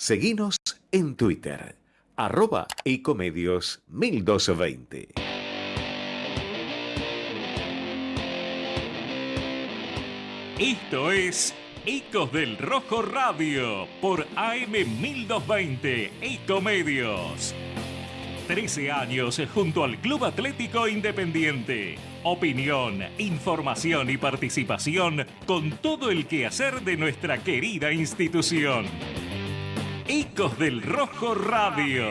Seguinos en Twitter, arroba ecomedios 1220. Esto es Ecos del Rojo Radio por AM 1220 Ecomedios. 13 años junto al Club Atlético Independiente. Opinión, información y participación con todo el quehacer de nuestra querida institución. Ecos del Rojo Radio.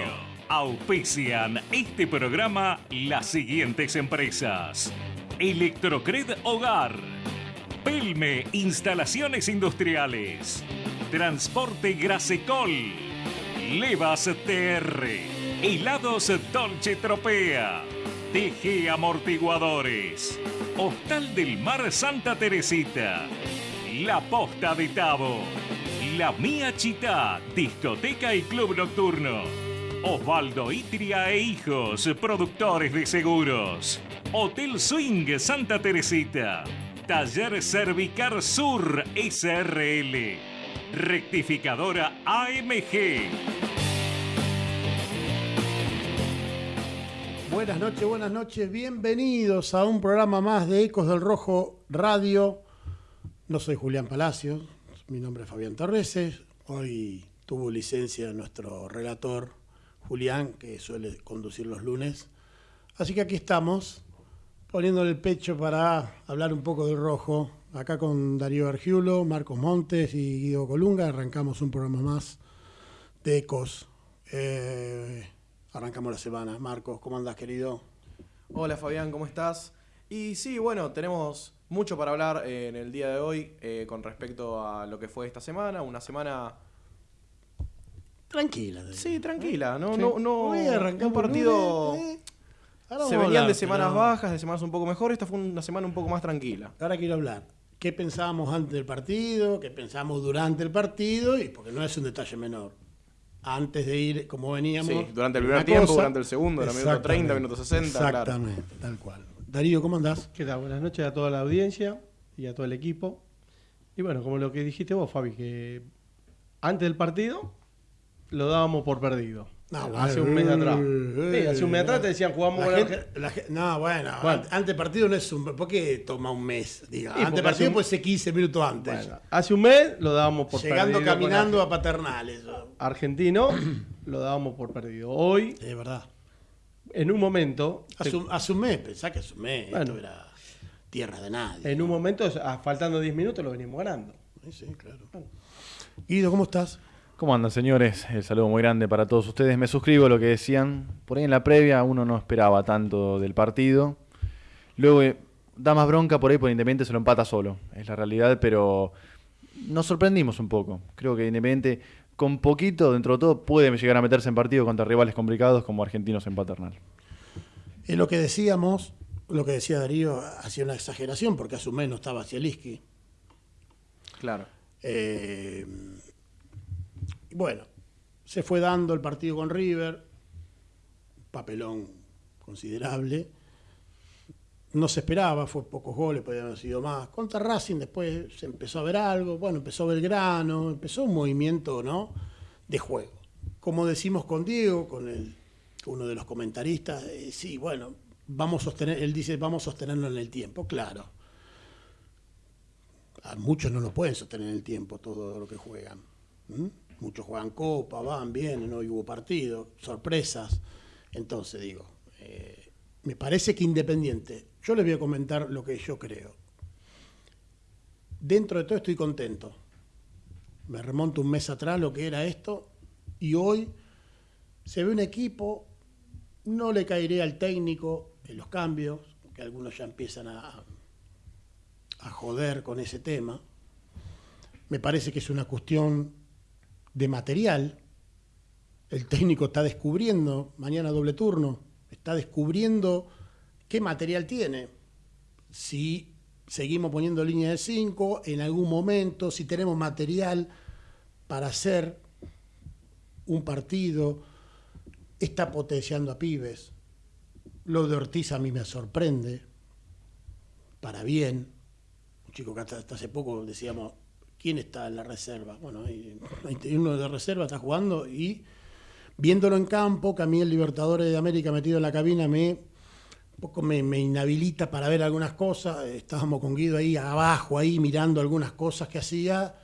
Auspician este programa las siguientes empresas. Electrocred Hogar. Pelme Instalaciones Industriales. Transporte Grasecol. Levas TR. Helados Dolce Tropea. TG Amortiguadores. Hostal del Mar Santa Teresita. La Posta de Tabo. La Mía Chita, discoteca y club nocturno. Osvaldo Itria e Hijos, productores de seguros. Hotel Swing Santa Teresita. Taller Cervicar Sur SRL. Rectificadora AMG. Buenas noches, buenas noches. Bienvenidos a un programa más de Ecos del Rojo Radio. No soy Julián Palacios, mi nombre es Fabián Torreses. Hoy tuvo licencia nuestro relator Julián, que suele conducir los lunes. Así que aquí estamos, poniéndole el pecho para hablar un poco del rojo. Acá con Darío Argiulo, Marcos Montes y Guido Colunga arrancamos un programa más de Ecos. Eh, arrancamos la semana. Marcos, ¿cómo andás, querido? Hola Fabián, ¿cómo estás? Y sí, bueno, tenemos mucho para hablar eh, en el día de hoy eh, con respecto a lo que fue esta semana. Una semana. Tranquila. Darío. Sí, tranquila, ¿no? Sí. No, no, Hoy arrancamos un partido. lunes, eh. Ahora Se a venían hablar, de semanas pero bajas, de semanas un poco mejor. Esta fue una semana un poco más tranquila. Ahora quiero hablar. ¿Qué pensábamos antes del partido? ¿Qué pensábamos durante el partido? Y porque no es un detalle menor. Antes de ir como veníamos. Sí, durante el primer tiempo, cosa. durante el segundo, era minuto 30, Exactamente. minuto 60, claro. Exactamente, tal cual. Darío, ¿cómo andás? ¿Qué tal? Buenas noches a toda la audiencia y a todo el equipo. Y bueno, como lo que dijiste vos, Fabi, que antes del partido lo dábamos por perdido. No, hace bueno, un mes atrás. eh, Sí, hace un mes atrás te decían jugamos con gente- la no, bueno, Bueno. an- antes partido no es un. ¿Por qué toma un mes? Diga, Sí, antes partido un- puede ser 15 minutos antes. Bueno, hace un mes lo dábamos por Llegando perdido. con caminando a paternales. Argentino lo dábamos por perdido. Hoy, Es verdad. En un momento, Hace un, hace un mes, pensá que hace un mes. Bueno. Esto era tierra de nadie. en un momento, ah, faltando 10 minutos, lo venimos ganando. Sí, sí, claro. Guido, ¿cómo estás? ¿Cómo andan, señores? El saludo muy grande para todos ustedes. Me suscribo a lo que decían. Por ahí en la previa uno no esperaba tanto del partido. Luego eh, da más bronca por ahí por Independiente se lo empata solo. Es la realidad, pero nos sorprendimos un poco. Creo que Independiente con poquito, dentro de todo, puede llegar a meterse en partido contra rivales complicados como Argentinos en Paternal. Es lo que decíamos, lo que decía Darío, hacía una exageración porque hace un mes no estaba Zielinski. Claro. Eh, y bueno, se fue dando el partido con River, papelón considerable. No se esperaba, fue pocos goles, podían haber sido más. Contra Racing después se empezó a ver algo, bueno, empezó Belgrano, empezó un movimiento ¿no? de juego. Como decimos con Diego, con el, uno de los comentaristas, eh, sí, bueno, vamos a sostener, él dice, vamos a sostenerlo en el tiempo, claro. A muchos no lo pueden sostener en el tiempo todo lo que juegan. Muchos juegan copa, van, vienen, hoy hubo partido, sorpresas. Entonces digo, eh, me parece que Independiente, yo les voy a comentar lo que yo creo. Dentro de todo estoy contento. Me remonto un mes atrás lo que era esto y hoy se ve un equipo, no le caeré al técnico en los cambios, que algunos ya empiezan a, a joder con ese tema. Me parece que es una cuestión de material. El técnico está descubriendo, mañana doble turno, está descubriendo qué material tiene. Si seguimos poniendo línea de 5, en algún momento, si tenemos material para hacer un partido, está potenciando a pibes. Lo de Ortiz a mí me sorprende, para bien. Un chico que hasta, hace poco decíamos ¿quién está en la reserva? Bueno, hay, hay uno de reserva está jugando y viéndolo en campo, que a mí el Libertadores de América metido en la cabina me un poco me, inhabilita para ver algunas cosas. Estábamos con Guido ahí abajo, ahí mirando algunas cosas que hacía.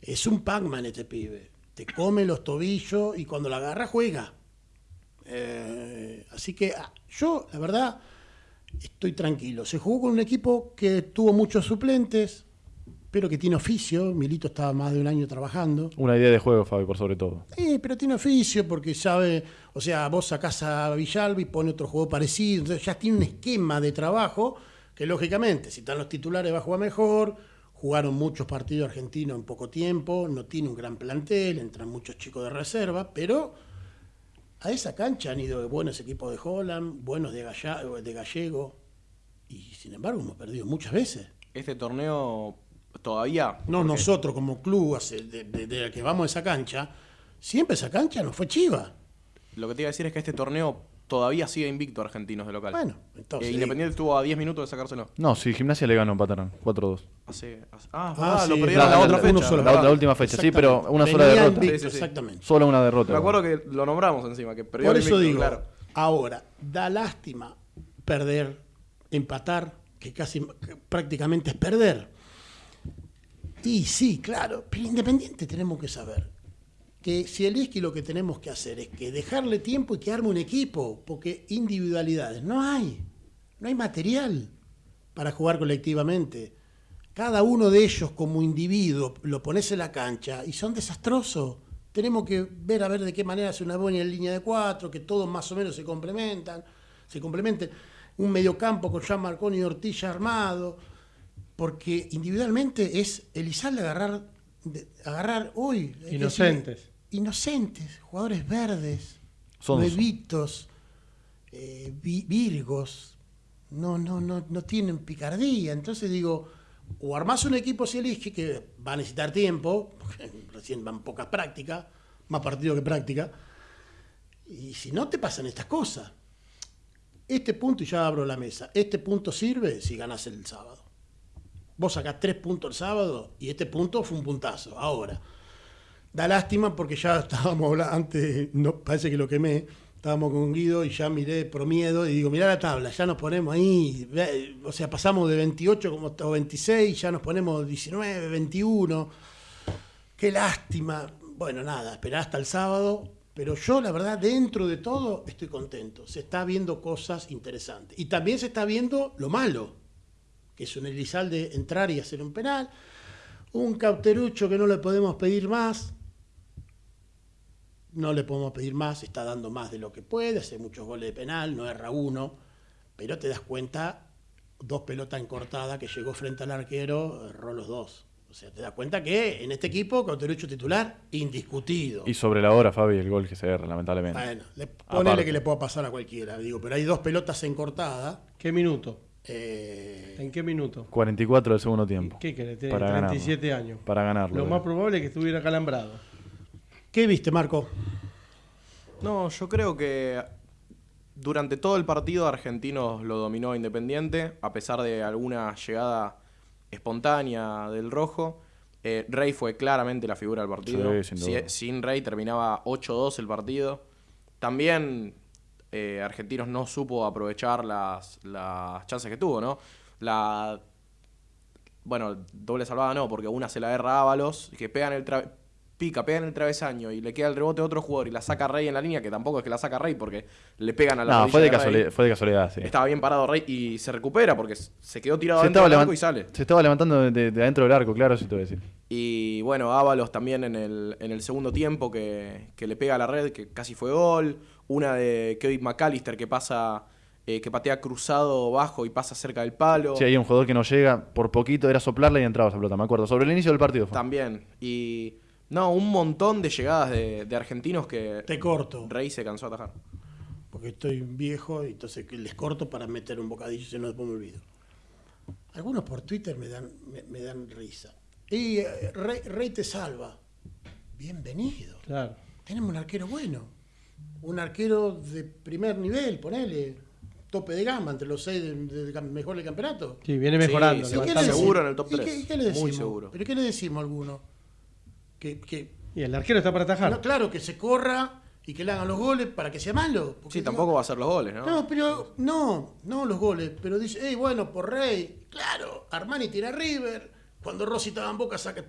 Es un Pac-Man este pibe. Te come los tobillos y cuando la agarra juega. Eh, así que ah, yo, la verdad, estoy tranquilo. Se jugó con un equipo que tuvo muchos suplentes, pero que tiene oficio. Milito estaba más de un año trabajando. Una idea de juego, Fabi, por sobre todo. Sí, pero tiene oficio porque sabe, o sea, vos sacás a Villalba y pone otro juego parecido, entonces ya tiene un esquema de trabajo que lógicamente, si están los titulares va a jugar mejor, jugaron muchos partidos argentinos en poco tiempo, no tiene un gran plantel, entran muchos chicos de reserva, pero a esa cancha han ido buenos equipos de Holland, buenos de, Galla- de Gallego, y sin embargo hemos perdido muchas veces. Este torneo todavía. No, porque nosotros como club, hace- de, de- que vamos a esa cancha, siempre esa cancha nos fue chiva. Lo que te iba a decir es que este torneo todavía sigue invicto a argentinos de local. Bueno, entonces. Eh, Independiente estuvo a 10 minutos de sacárselo. No, sí, Gimnasia le ganó, empataron. 4-2. Hace, hace- ah, Ah, ah, lo sí, perdieron la- la, otra fecha. solo. La, última fecha, sí, pero una sola derrota. invicto, Sí, sí, sí. Exactamente. Solo una derrota. Me acuerdo que lo nombramos encima, que perdió Por eso invicto, digo, claro. ahora, da lástima perder, empatar, que casi que prácticamente es perder. Y sí, claro, pero Independiente tenemos que saber que si el Isqui lo que tenemos que hacer es que dejarle tiempo y que arme un equipo, porque individualidades no hay, no hay material para jugar colectivamente. Cada uno de ellos como individuo lo pones en la cancha y son desastrosos. Tenemos que ver a ver de qué manera hace una buena línea de cuatro, que todos más o menos se complementan, se complementen. Un mediocampo con Jean Marconi y Ortilla armado, porque individualmente es Elizalde agarrar, de- agarrar hoy. Inocentes. decir, inocentes, jugadores verdes, nuevitos, eh, vi- virgos, no, no, no, no tienen picardía. Entonces digo, o armás un equipo Zielinski que va a necesitar tiempo, porque recién van pocas prácticas, más partido que práctica, y si no te pasan estas cosas. Este punto, y ya abro la mesa, este punto sirve si ganas el sábado. Vos sacás tres puntos el sábado y este punto fue un puntazo. Ahora, da lástima porque ya estábamos hablando, antes, no, parece que lo quemé, estábamos con Guido y ya miré por miedo y digo, mirá la tabla, ya nos ponemos ahí, o sea, pasamos de 28 como o 26, ya nos ponemos 19, 21. Qué lástima. Bueno, nada, esperá hasta el sábado. Pero yo, la verdad, dentro de todo, estoy contento. Se está viendo cosas interesantes. Y también se está viendo lo malo, que es un Elizalde entrar y hacer un penal. Un cauterucho que no le podemos pedir más. No le podemos pedir más, está dando más de lo que puede, hace muchos goles de penal, no erra uno. Pero te das cuenta, dos pelotas encortadas que llegó frente al arquero, erró los dos. O sea, te das cuenta que en este equipo, cauterucho titular, indiscutido. Y sobre la hora, Fabi, el gol que se erra, lamentablemente. Bueno, le, ponele Aparte. que le pueda pasar a cualquiera, digo, pero hay dos pelotas encortadas. ¿Qué minuto? Eh, ¿En qué minuto? 44 del segundo tiempo. ¿Qué querés? Tiene Para ganarlo. 37 años. Para ganarlo. Lo eh. más probable es que estuviera calambrado. ¿Qué viste, Marco? No, yo creo que durante todo el partido Argentinos lo dominó Independiente, a pesar de alguna llegada espontánea del rojo. Eh, Rey fue claramente la figura del partido. Sí, sin sin Rey terminaba 8-2 el partido. También eh, Argentinos no supo aprovechar las, las chances que tuvo, ¿no? La bueno, doble salvada no, porque una se la erra a Ábalos, que pega en el tra- pica, pega en el travesaño y le queda el rebote a otro jugador y la saca Rey en la línea, que tampoco es que la saca Rey porque le pegan a la No, fue de, casualidad, fue de casualidad, sí. Estaba bien parado Rey y se recupera porque se quedó tirado Se dentro estaba, del arco y sale. se estaba levantando de, de- de adentro del arco, claro, sí te voy a decir. Y bueno, Ábalos también en el, en el segundo tiempo que, que le pega a la red, que casi fue gol. Una de Kevin McAllister que pasa, eh, que patea cruzado bajo y pasa cerca del palo. Sí, hay un jugador que no llega, por poquito era soplarle y entraba esa pelota, me acuerdo. Sobre el inicio del partido fue. También. Y no, un montón de llegadas de, de argentinos que Te corto, Rey se cansó de atajar. porque estoy viejo y entonces les corto para meter un bocadillo, si no después me olvido. Algunos por Twitter me dan, me, me dan risa. Y eh, Rey, Rey te salva. Bienvenido. Claro. Tenemos un arquero bueno. Un arquero de primer nivel, ponele. tope de gama, entre los seis de, de, mejor del campeonato. Sí, viene mejorando. Sí, ¿Y qué le levantando. decimos? Seguro en el top ¿Y qué- tres. y qué le Muy decimos? seguro. ¿Pero qué le decimos a alguno? Que, que Y el arquero está para atajar. no, claro, que se corra y que le hagan los goles para que sea malo. porque Sí, digo, tampoco va a ser los goles, ¿no? No, pero no, no los goles, pero dice, hey, bueno, por Rey, claro, Armani tira a River, cuando Rossi estaba en Boca saca, eh,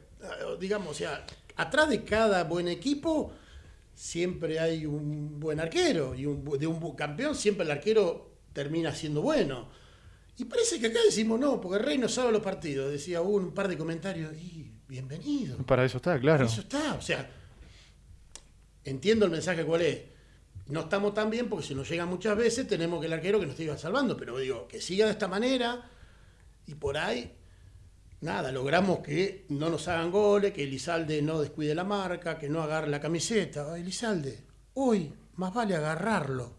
digamos, o sea, atrás de cada buen equipo siempre hay un buen arquero y un, de un campeón siempre el arquero termina siendo bueno. Y parece que acá decimos no, porque Rey no sabe los partidos, decía hubo un par de comentarios, y bienvenido. Para eso está, claro. Eso está, o sea, entiendo el mensaje cuál es. No estamos tan bien porque si nos llega muchas veces tenemos que el arquero que nos siga salvando, pero digo, que siga de esta manera y por ahí, nada, logramos que no nos hagan goles, que Elizalde no descuide la marca, que no agarre la camiseta. Elizalde, hoy más vale agarrarlo,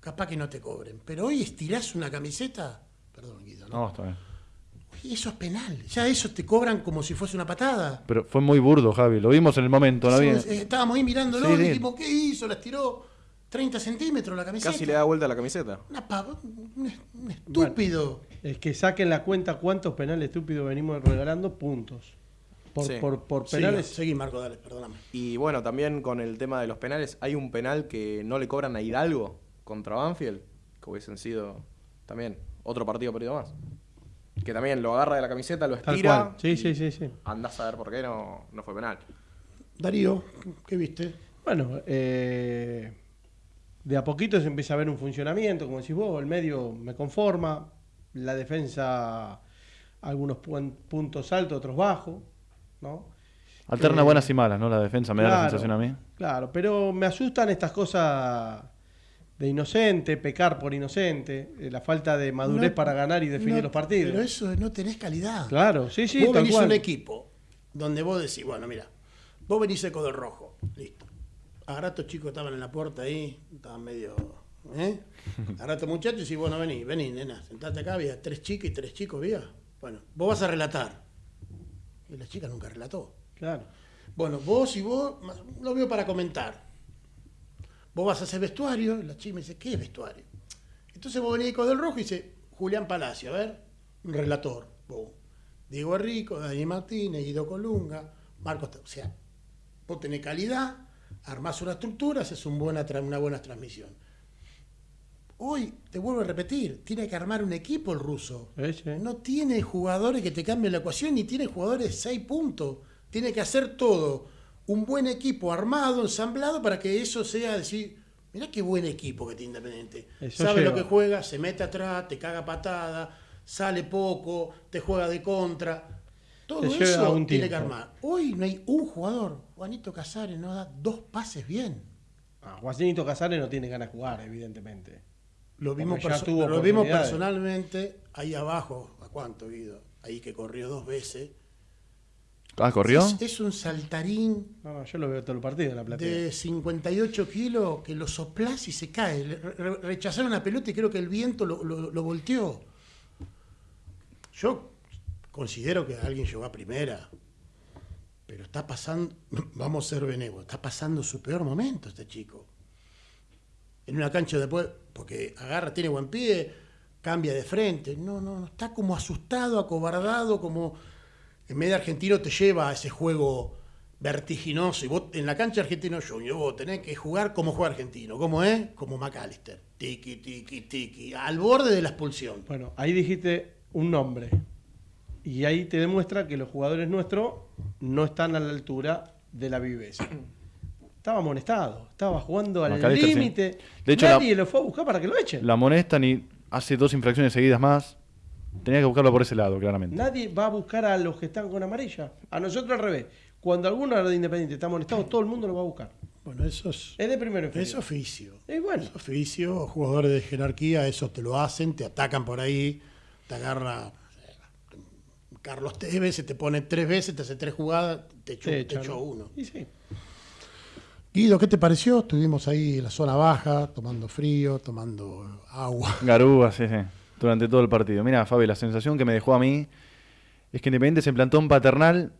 capaz que no te cobren, pero hoy estirás una camiseta, perdón Guido, ¿no? No, está bien. Eso es penal, ya eso te cobran como si fuese una patada. Pero fue muy burdo, Javi. Lo vimos en el momento, ¿no? Eh, estábamos ahí mirándolo Sí, y dijimos, ¿qué hizo? La estiró 30 centímetros la camiseta. Casi le da vuelta a la camiseta. Una pava- un, un estúpido. Es que saquen la cuenta cuántos penales estúpidos venimos regalando puntos. Por, Sí. por, penales. seguí, Marco, dale, perdóname. Y bueno, también con el tema de los penales, hay un penal que no le cobran a Hidalgo contra Banfield, que hubiesen sido también otro partido perdido más. Que también lo agarra de la camiseta, lo estira. Sí, sí, sí, sí. Andás a ver por qué no, no fue penal. Darío, ¿qué viste? Bueno, eh, de a poquito se empieza a ver un funcionamiento, como decís vos, el medio me conforma, la defensa algunos puntos altos, otros bajos, ¿no? Alterna Eh, buenas y malas, ¿no? La defensa me da la sensación a mí. Claro, pero me asustan estas cosas de inocente, pecar por inocente, eh, la falta de madurez No, para ganar y definir no, los partidos. Pero eso no tenés calidad. Claro, sí, sí, vos tal venís a cual. un equipo donde vos decís, bueno, mira, vos venís seco del rojo, listo. A estos chicos estaban en la puerta ahí, estaban medio. ¿Eh? Agarrá a estos muchachos y decís, bueno, vení, vení, nena, sentate acá, había tres chicas y tres chicos, ¿vía? Bueno, vos vas a relatar. Y la chica nunca relató. Claro. Bueno, vos y vos, lo veo para comentar. Vos vas a hacer vestuario, y la chica me dice, ¿qué es vestuario? Entonces vos venís con del rojo y dice, Julián Palacio, a ver, un relator. Vos. Diego Rico, Dani Martínez, Guido Colunga, Marcos. O sea, vos tenés calidad, armás una estructura, haces un buena una buena transmisión. Hoy, te vuelvo a repetir, tiene que armar un equipo el ruso. Sí. No tiene jugadores que te cambien la ecuación, ni tiene jugadores de 6 puntos. Tiene que hacer todo. Un buen equipo armado, ensamblado, para que eso sea decir, mirá qué buen equipo que tiene Independiente. Eso Sabe lo que juega, se mete atrás, te caga patada, sale poco, te juega de contra. Todo eso tiene que armar. Hoy no hay un jugador. Juanito Casares no da dos pases bien. Ah, Juancito Casares no tiene ganas de jugar, evidentemente. Lo vimos, lo personalmente ahí abajo. ¿A cuánto, Guido? Ahí que corrió dos veces. Ah, ¿corrió? Es, es un saltarín No, no, yo lo veo todo el partido en la platea. de 58 kilos que lo soplás y se cae. Le- re- rechazaron la pelota y creo que el viento lo, lo- lo volteó. Yo considero que alguien llegó a primera, pero está pasando, vamos a ser benévolos, está pasando su peor momento este chico. En una cancha después, porque agarra, tiene buen pie, cambia de frente. No, no, no, está como asustado, acobardado, como en medio argentino te lleva a ese juego vertiginoso. Y vos en la cancha argentino junior, vos tenés que jugar como juega argentino. ¿Cómo es? Como McAllister. Tiki, tiki, tiki. Al borde de la expulsión. Bueno, ahí dijiste un nombre. Y ahí te demuestra que los jugadores nuestros no están a la altura de la viveza. Estaba amonestado, estaba jugando al sí. límite. De hecho, Nadie la- lo fue a buscar para que lo echen. La amonestan y hace dos infracciones seguidas más. Tenía que buscarlo por ese lado, claramente. Nadie va a buscar a los que están con amarilla. A nosotros al revés. Cuando alguno de Independiente está amonestado, todo el mundo lo va a buscar. Bueno, eso es, Es de primero es oficio. Y bueno, Es oficio, jugadores de jerarquía, eso te lo hacen, te atacan por ahí, te agarra eh, Carlos Tevez, se te pone tres veces, te hace tres jugadas, te echó, te echó uno. Y sí. Guido, ¿qué te pareció? Estuvimos ahí en la zona baja, tomando frío, tomando agua. Garúa, sí, sí. Durante todo el partido. Mira, Fabi, la sensación que me dejó a mí es que Independiente se plantó un paternal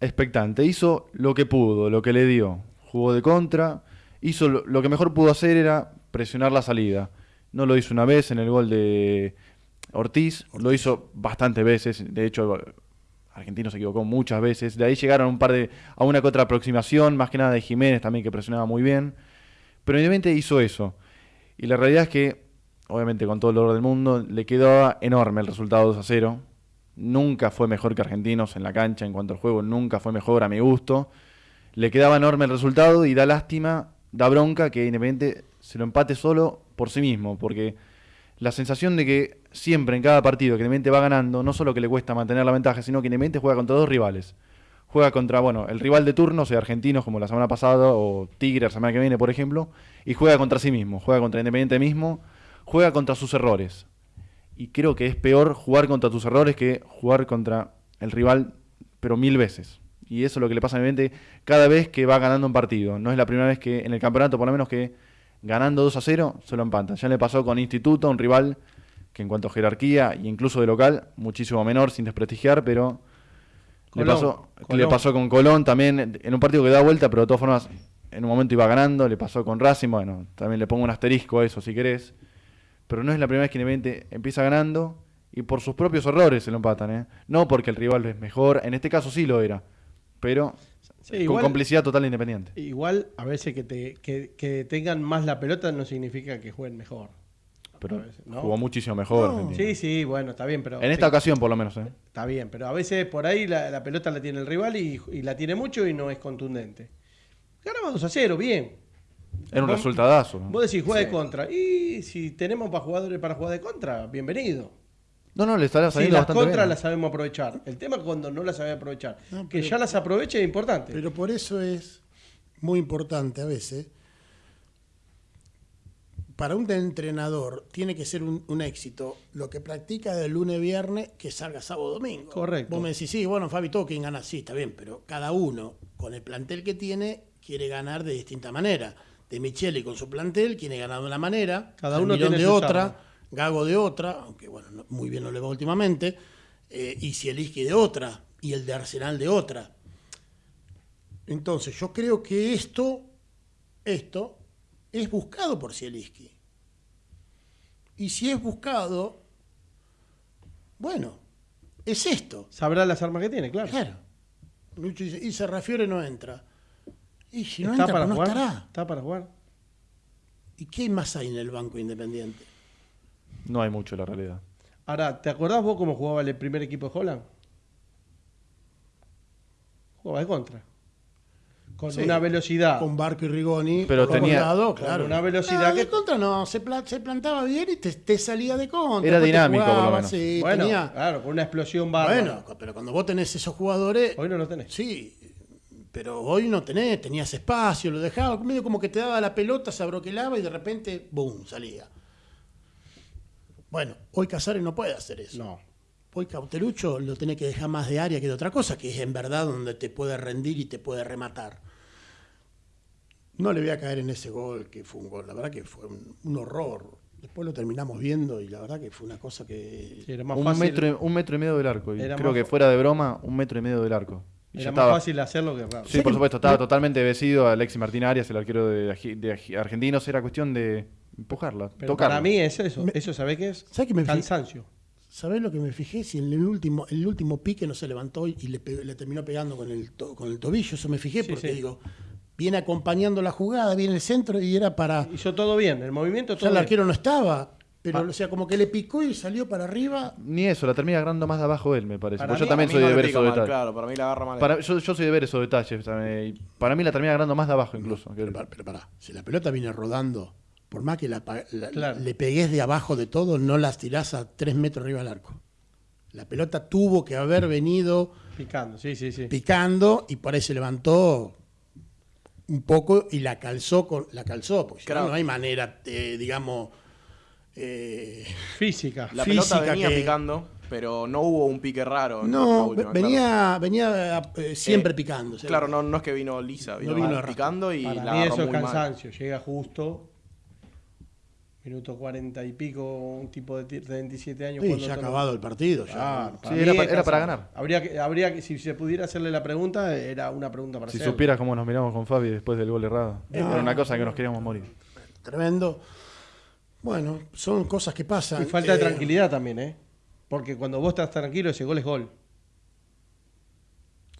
expectante. Hizo lo que pudo, lo que le dio. Jugó de contra. Hizo lo, lo que mejor pudo hacer era presionar la salida. No lo hizo una vez en el gol de Ortiz, lo hizo bastantes veces. De hecho, Argentino se equivocó muchas veces. De ahí llegaron un par de. a una que otra aproximación, más que nada de Jiménez también, que presionaba muy bien. Pero evidentemente hizo eso. Y la realidad es que, obviamente con todo el dolor del mundo, le quedaba enorme el resultado 2 a 0. Nunca fue mejor que Argentinos en la cancha en cuanto al juego, nunca fue mejor a mi gusto. Le quedaba enorme el resultado y da lástima, da bronca que Independiente se lo empate solo por sí mismo, porque la sensación de que siempre en cada partido que Independiente va ganando, no solo que le cuesta mantener la ventaja, sino que Independiente juega contra dos rivales. Juega contra, bueno, el rival de turno, sea Argentinos como la semana pasada, o Tigre la semana que viene, por ejemplo, y juega contra sí mismo, juega contra Independiente mismo, juega contra sus errores. Y creo que es peor jugar contra tus errores que jugar contra el rival, pero mil veces. Y eso es lo que le pasa a Independiente cada vez que va ganando un partido. No es la primera vez que en el campeonato, por lo menos, que ganando 2 a 0, se lo empatan. Ya le pasó con Instituto, un rival que en cuanto a jerarquía e incluso de local, muchísimo menor, sin desprestigiar, pero le, Colón, pasó, Colón. le pasó con Colón también, en un partido que da vuelta, pero de todas formas, en un momento iba ganando, le pasó con Racing, bueno, también le pongo un asterisco a eso si querés, pero no es la primera vez que Independiente empieza ganando y por sus propios errores se lo empatan, ¿eh? no porque el rival es mejor, en este caso sí lo era, pero Sí, con igual- complicidad total de Independiente. Igual, a veces que, te, que, que tengan más la pelota no significa que jueguen mejor. Pero veces, ¿no? jugó muchísimo mejor. No. Sí, sí, bueno, está bien, pero. En esta ocasión, por lo menos. ¿eh? Está bien, pero a veces por ahí la, la pelota la tiene el rival y, y la tiene mucho y no es contundente. Ganamos 2 a 0, bien. Era un Vos- resultadazo. ¿no? Vos decís juega de contra. Y si tenemos para jugadores para jugar de contra, bienvenido. No, no, le estará Si saliendo las bastante contras bien. las sabemos aprovechar. El tema es cuando no las sabe aprovechar. No, que pero- ya las aproveche es importante. Pero por eso es muy importante a veces. Para un entrenador tiene que ser un, un éxito lo que practica de lunes a viernes que salga sábado domingo. Correcto. Vos me decís, sí, bueno, Fabi, todo quien gana, sí, está bien, pero cada uno con el plantel que tiene quiere ganar de distinta manera. De Micheli con su plantel quiere ganar de una manera, Cada uno tiene de otra. Gago de otra, aunque bueno, no- muy bien no le va últimamente, eh, y Zielinski de otra, y el de Arsenal de otra. Entonces, yo creo que esto, esto es buscado por Zielinski. Y si es buscado, bueno, es esto. Sabrá las armas que tiene, claro. Claro. Lucho dice, y Serrafiore no entra. Y si no ¿Está entra, para pues no estará. ¿Está para jugar? ¿Y qué más hay en el Banco Independiente? No hay mucho, la realidad. Ahora, ¿te acordás vos cómo jugaba el primer equipo de Holland? Jugaba de contra. Con Sí, una velocidad. Con Barco y Rigoni. Pero tenía- lado, con claro. una velocidad No, que- de contra no, se, pla- se plantaba bien y te, te salía de contra. Era dinámico, por lo jugaba, menos. sí, bueno, tenía- claro, con una explosión bárbara. bueno, pero cuando vos tenés esos jugadores, Hoy no lo tenés. sí, pero hoy no tenés, tenías espacio, lo dejaba, medio como que te daba la pelota, se abroquelaba y de repente, boom, salía. Bueno, hoy Casares no puede hacer eso. No. Hoy Cauterucho lo tiene que dejar más de área que de otra cosa, que es en verdad donde te puede rendir y te puede rematar. No le voy a caer en ese gol, que fue un gol, la verdad que fue un, un horror. Después lo terminamos viendo y la verdad que fue una cosa que... Sí, era más Un fácil, metro, un metro y medio del arco. Y creo más que fuera de broma, un metro y medio del arco. Y era más estaba. fácil hacerlo que raro. Sí, por supuesto, estaba totalmente vencido Alexis Martín Arias, el arquero de, de Argentinos. Era cuestión de empujarla, Pero tocarla. para mí es eso. Me- ¿Eso sabe qué es? ¿Sabes qué me Cansancio. ¿Sabés lo que me fijé? Si en el último, el último pique no se levantó y le, terminó pegando con el, to- con el tobillo, eso me fijé Sí, porque sí. digo, viene acompañando la jugada, viene el centro y era para... Hizo todo bien. El movimiento todo el bien. arquero no estaba, pero Ah. o sea, como que le picó y salió para arriba. Ni eso, la termina agarrando más de abajo él, me parece. Para Porque yo también soy no de ver esos detalles. Claro, para mí la agarra mal. Para- yo, yo soy de ver esos detalles. Para mí la termina agarrando más de abajo incluso. que- Pero, para- pero pará, si la pelota viene rodando, por más que la, pa- la- Claro. le pegues de abajo de todo, no las tirás a tres metros arriba del arco. La pelota tuvo que haber venido Picando, sí, sí, sí. picando y por ahí se levantó un poco y la calzó con la calzó porque si no, Claro. no hay manera eh, digamos eh, Física. La física pelota venía que- picando, pero no hubo un pique raro. no última, venía venía eh, siempre Eh, picando Claro, no, no es que vino lisa, vino, vino mal arrastrado. picando y Para la mí eso es mal. cansancio. Llega justo. Minuto cuarenta y pico, un tipo de ti- 27 años. sí, ya ha acabado el partido ya. Sí, era para ganar. Habría que, habría que, si se pudiera hacerle la pregunta, era una pregunta para Si hacerle. supieras cómo nos miramos con Fabi después del gol errado. Era una cosa que nos queríamos morir. tremendo Bueno, son cosas que pasan. Y falta de Eh, tranquilidad también, ¿eh? Porque cuando vos estás tranquilo, ese gol es gol.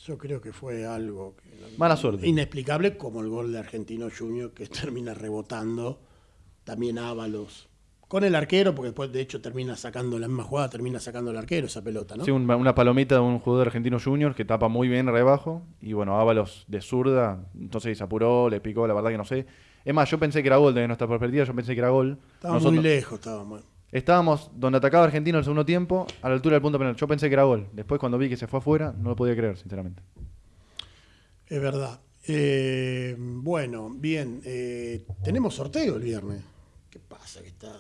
Yo creo que fue algo que- Mala suerte. inexplicable, como el gol de Argentino Junior que termina rebotando. También Ábalos. Con el arquero, porque después de hecho termina sacando la misma jugada, termina sacando el arquero esa pelota, ¿no? Sí, un- una palomita de un jugador argentino junior que tapa muy bien rebajo. Y bueno, Ábalos de zurda, entonces se apuró, le picó, la verdad que no sé. Es más, yo pensé que era gol desde nuestra perspectiva, yo pensé que era gol. Estaba Nosotros- muy lejos, estaba muy- Estábamos donde atacaba Argentino el segundo tiempo, a la altura del punto penal. Yo pensé que era gol. Después cuando vi que se fue afuera, no lo podía creer, sinceramente. Es verdad. Eh, bueno, bien. eh, tenemos sorteo el viernes. ¿Qué pasa que está?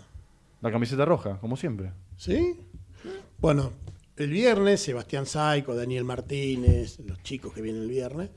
La camiseta roja, como siempre. ¿Sí? Bueno, el viernes, Sebastián Saico, Daniel Martínez, los chicos que vienen el viernes,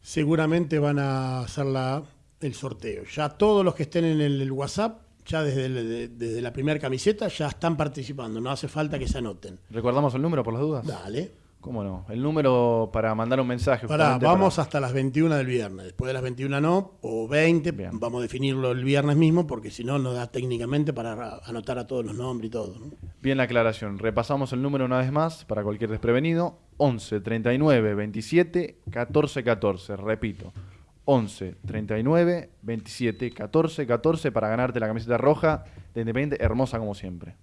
seguramente van a hacer la, el sorteo. Ya todos los que estén en el, el WhatsApp, ya desde, el- de- desde la primera camiseta, ya están participando. No hace falta que se anoten. ¿Recordamos el número por las dudas? Dale. ¿Cómo no? El número para mandar un mensaje. Pará, vamos para- hasta las 21 del viernes. Después de las 21 no, o 20, Bien. vamos a definirlo el viernes mismo, porque si no, no da técnicamente para anotar a todos los nombres y todo. ¿no? Bien la aclaración. Repasamos el número una vez más para cualquier desprevenido. 11 39 27 14 14. Repito. 11 39 27 14 14 para ganarte la camiseta roja de Independiente, hermosa como siempre.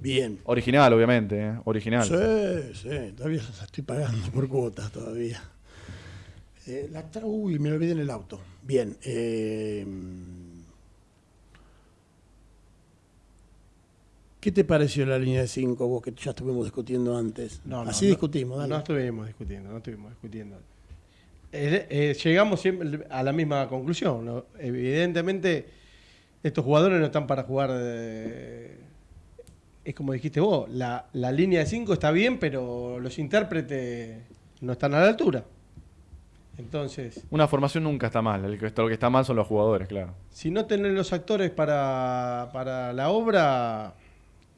Bien. Original, obviamente, ¿eh? Original. Sí, sí, todavía la estoy pagando por cuotas todavía. Eh, la tra- uy, me olvidé en el auto. Bien. eh, ¿Qué te pareció la línea de 5 vos que ya estuvimos discutiendo antes? No, no, Así no, discutimos, dale. No estuvimos discutiendo, no estuvimos discutiendo. Eh, eh, llegamos siempre a la misma conclusión. ¿no? Evidentemente, estos jugadores no están para jugar. eh, es como dijiste vos, la, la línea de 5 está bien, pero los intérpretes no están a la altura. Entonces, Una formación nunca está mal. El que, lo que está mal son los jugadores, claro. si no tienen los actores para, para la obra,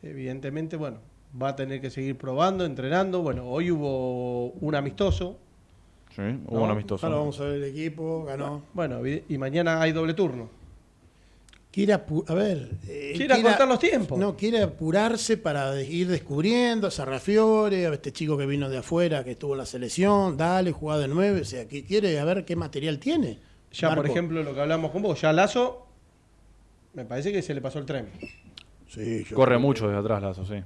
evidentemente, bueno, va a tener que seguir probando, entrenando. Bueno, hoy hubo un amistoso. Sí, hubo No, un amistoso. Ahora vamos a ver el equipo, ganó. Bueno, y mañana hay doble turno. Quiere a ver. eh, Quiere los tiempos. No, quiere apurarse para de- ir descubriendo a Sarrafiore, a este chico que vino de afuera, que estuvo en la selección, dale, jugada de nueve. O sea, que quiere a ver qué material tiene. Ya, por ejemplo, lo que hablamos con vos, ya Lazo, me parece que se le pasó el tren. Sí, yo Corre creo mucho desde atrás, Lazo, sí.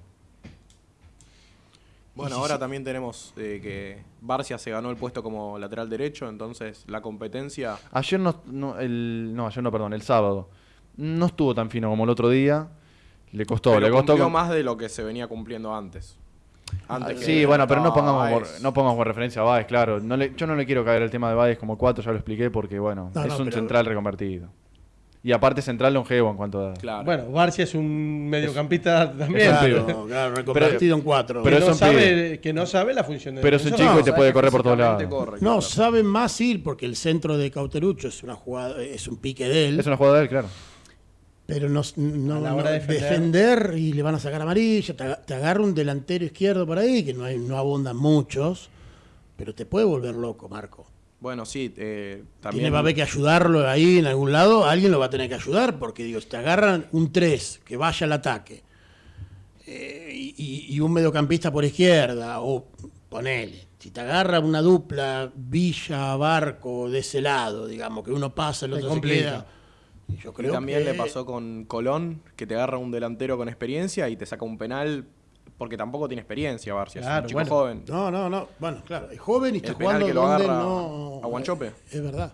Bueno, ahora también tenemos eh, que Barcia se ganó el puesto como lateral derecho, entonces la competencia Ayer no, no, el, no, ayer no, perdón, el sábado. No estuvo tan fino como el otro día. Le costó, pero le costó. cumplió con- más de lo que se venía cumpliendo antes. Antes Ah, que sí, bueno, pero no pongamos, por, no pongamos por referencia a Baez, claro. No le- yo no le quiero caer el tema de Baez como cuatro, ya lo expliqué, porque bueno, No, es no, un pero- central reconvertido. Y aparte central longevo en cuanto a... Claro. Bueno, Barcia es un mediocampista también. Claro. Claro, claro, reconvertido en cuatro. pero que, es no un sabe, que no sabe la función de Pero es un chico y te puede correr por todos lados. corre, no, claro. sabe más ir porque el centro de Cauterucho es una jugada, es un pique de él, Es una jugada de él, claro. Pero no, no- no- defender. defender y le van a sacar amarilla, te, aga- te agarra un delantero izquierdo por ahí, que no, hay, no abundan muchos, pero te puede volver loco, Marco. Bueno, sí, eh, también. Tiene, va a haber que ayudarlo ahí en algún lado, alguien lo va a tener que ayudar, porque digo, si te agarran un 3 que vaya al ataque eh, y, y un mediocampista por izquierda, o ponele, si te agarra una dupla Villa-Barco de ese lado, digamos, que uno pasa, el otro se complica. queda. Y yo Y creo también que- le pasó con Colón, que te agarra un delantero con experiencia y te saca un penal, porque tampoco tiene experiencia Barcia, es un chico bueno. joven. No, no, no. Bueno, claro, es joven y está jugando que lo donde agarra no. a Guanchope. Es verdad.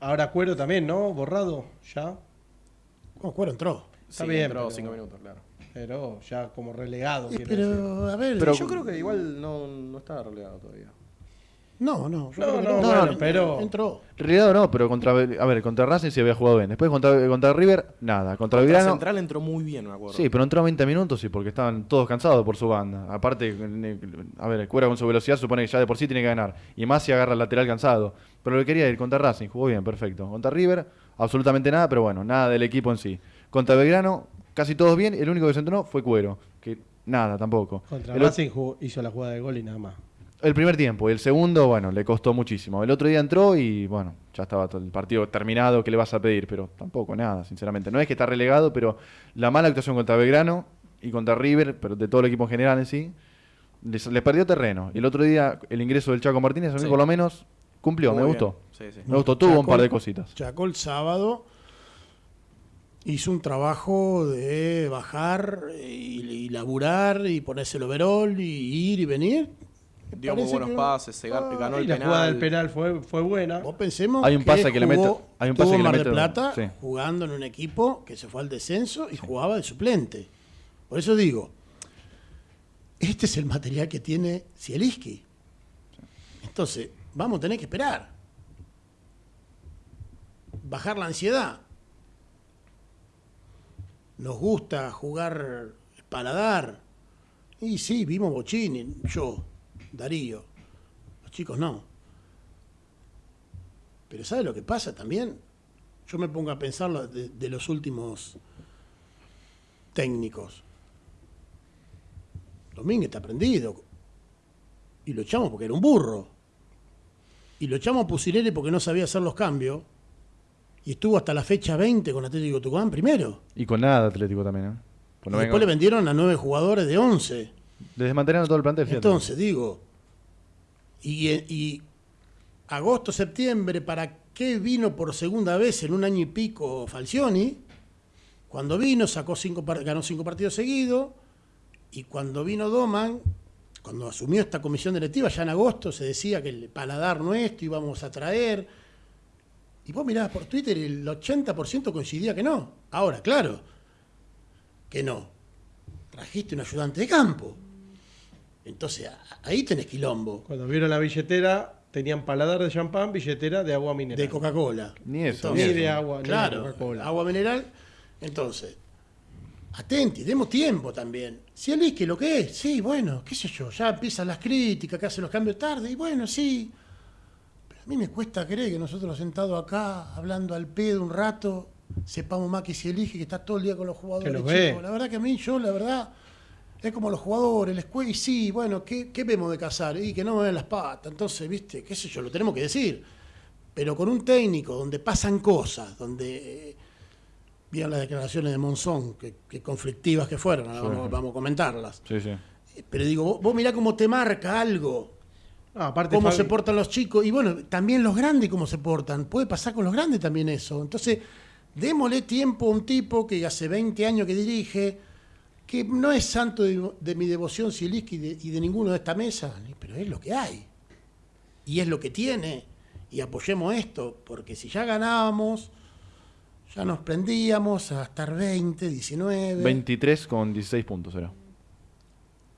Ahora Cuero también, ¿no? Borrado, ya. Bueno, Cuero entró. Está Sí, bien, entró pero- cinco minutos, claro. Pero ya como relegado. Decir. pero, a ver. Pero- Yo creo que igual no, no está relegado todavía. No, no. yo No, creo que no, bueno, pero- Entró. Realidad no, pero contra, a ver, contra Racing se había jugado bien. Después contra, contra River, nada. Contra Belgrano, central entró muy bien, me acuerdo. sí, pero entró 20 minutos y porque estaban todos cansados por su banda. Aparte, a ver, el Cuera con su velocidad supone que ya de por sí tiene que ganar. Y más si agarra el lateral cansado. Pero lo que quería ir contra Racing, jugó bien, perfecto. Contra River, absolutamente nada, pero bueno, nada del equipo en sí. Contra Belgrano, casi todos bien. El único que se entrenó fue Cuero, que nada tampoco. Contra El Racing jugó- hizo la jugada de gol y nada más. El primer tiempo y el segundo, bueno, le costó muchísimo. El otro día entró y, bueno, ya estaba todo el partido terminado. ¿Qué le vas a pedir? Pero tampoco, nada, sinceramente. No es que está relegado, pero la mala actuación contra Belgrano y contra River, pero de todo el equipo en general en sí, les, les perdió terreno. Y el otro día, el ingreso del Chaco Martínez, a mí Sí. por lo menos cumplió, Muy me bien. gustó. Sí, sí. Me gustó, tuvo un par de cositas. Chaco el sábado hizo un trabajo de bajar y, y laburar y ponerse el overall y ir y venir. Dio muy buenos que- pases, se Ah, ganó Y el la penal. jugada del penal fue, fue buena. Vos pensemos Hay un pase que le jugó- mete- hay un pase que le Mar del Plata sí. jugando en un equipo que se fue al descenso y jugaba de suplente. Por eso digo, este es el material que tiene Zielinski. Entonces, vamos a tener que esperar. Bajar la ansiedad. Nos gusta jugar paladar. Y sí, vimos Bochini, yo, Darío. Los chicos no. Pero ¿sabe lo que pasa también? Yo me pongo a pensar de, de los últimos técnicos. Domínguez está prendido. Y lo echamos porque era un burro. Y lo echamos a Pusilere porque no sabía hacer los cambios. Y estuvo hasta la fecha 20 con Atlético Tucumán primero. Y con nada Atlético también, ¿eh? Pues Y no después le vendieron a nueve jugadores de 11. Desmantelaron todo el plantel. fíjate. Entonces, digo, y, y agosto, septiembre, ¿para qué vino por segunda vez en un año y pico Falcioni? Cuando vino, sacó cinco, ganó cinco partidos seguidos, y cuando vino Doman, cuando asumió esta comisión directiva, ya en agosto se decía que el paladar nuestro íbamos a traer. Y vos mirabas por Twitter y el 80% coincidía que no. Ahora, claro, que no. Trajiste un ayudante de campo. Entonces, ahí tenés quilombo. Cuando vieron la billetera, tenían paladar de champán, billetera de agua mineral. De Coca-Cola. Ni eso, Ni de agua, ni de Claro, Coca-Cola. agua mineral. Entonces, atenti, demos tiempo también. Si él es que lo que es, sí, bueno, qué sé yo, ya empiezan las críticas, que hacen los cambios tarde, y bueno, sí. Pero a mí me cuesta creer que nosotros sentados acá, hablando al pedo un rato, sepamos más que si elige, que está todo el día con los jugadores. Que los ve. La verdad que a mí, yo, la verdad, es como los jugadores, la escuela, y sí, bueno, ¿qué, qué vemos de casar? Y que no me ven las patas, entonces, viste, qué sé yo, lo tenemos que decir. Pero con un técnico donde pasan cosas, donde eh, vieron las declaraciones de Monzón, que, que conflictivas que fueron, ahora vamos, vamos a comentarlas. Sí, sí. Eh, Pero digo, vos, vos mirá cómo te marca algo, No, aparte cómo Fabi- se portan los chicos, y bueno, también los grandes cómo se portan. Puede pasar con los grandes también eso. Entonces, démosle tiempo a un tipo que hace 20 años que dirige, que no es santo de, de mi devoción Zielinski y de, y de ninguno de esta mesa, pero es lo que hay. Y es lo que tiene. Y apoyemos esto, porque si ya ganábamos, ya nos prendíamos a estar 20, 19. 23 con 16 puntos era.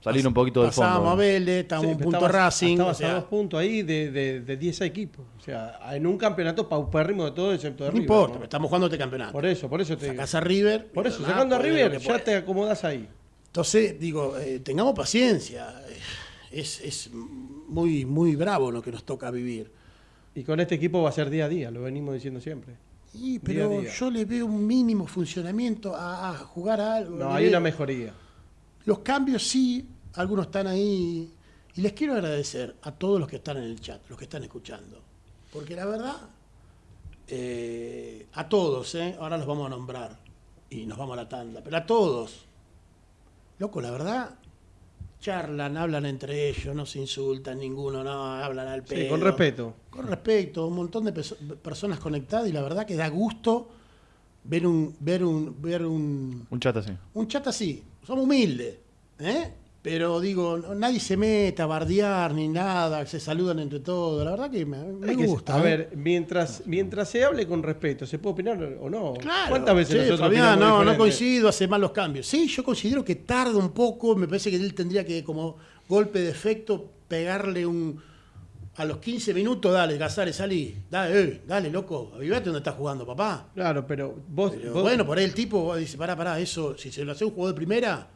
Salir un poquito del fondo. Pasábamos a Vélez, estábamos Sí, un punto estabas- Racing. estabas o sea, a dos puntos ahí de, de, de 10 equipos. O sea, en un campeonato paupérrimo de todo excepto de no River. importa, ¿no? estamos jugando este campeonato. Por eso, por eso te digo. Sacás a River. Por eso, sacando a River, ya te acomodas ahí. Entonces, digo, eh, tengamos paciencia. Es, es muy, muy bravo lo que nos toca vivir. Y con este equipo va a ser día a día, lo venimos diciendo siempre. A pero día. yo le veo un mínimo funcionamiento a, a jugar a algo. No, hay veo- una mejoría. Los cambios sí, algunos están ahí. Y les quiero agradecer a todos los que están en el chat, los que están escuchando. Porque la verdad, eh, a todos, ¿eh? ahora los vamos a nombrar y nos vamos a la tanda, pero a todos. Loco, la verdad, charlan, hablan entre ellos, no se insultan ninguno, no, hablan al pedo. Sí, con respeto. Con respeto, un montón de personas conectadas y la verdad que da gusto ver un, ver un, ver un, Un chat así. un chat así, somos humildes, ¿eh? Pero digo, nadie se meta a bardear ni nada, se saludan entre todos. La verdad que me, me Hay que- gusta. a ¿eh? ver, mientras, mientras se hable con respeto, ¿se puede opinar o no? Claro. ¿Cuántas veces Che, nosotros Fabián, no, no coincido, hace mal los cambios. Sí, yo considero que tarda un poco, me parece que él tendría que, como golpe de efecto, pegarle un. A los 15 minutos, dale, Casares, salí. Dale, eh, dale, loco, avivate donde estás jugando, papá. Claro, pero vos, Pero vos- bueno, por ahí el tipo dice, pará, pará, eso, si se lo hace un jugador de primera,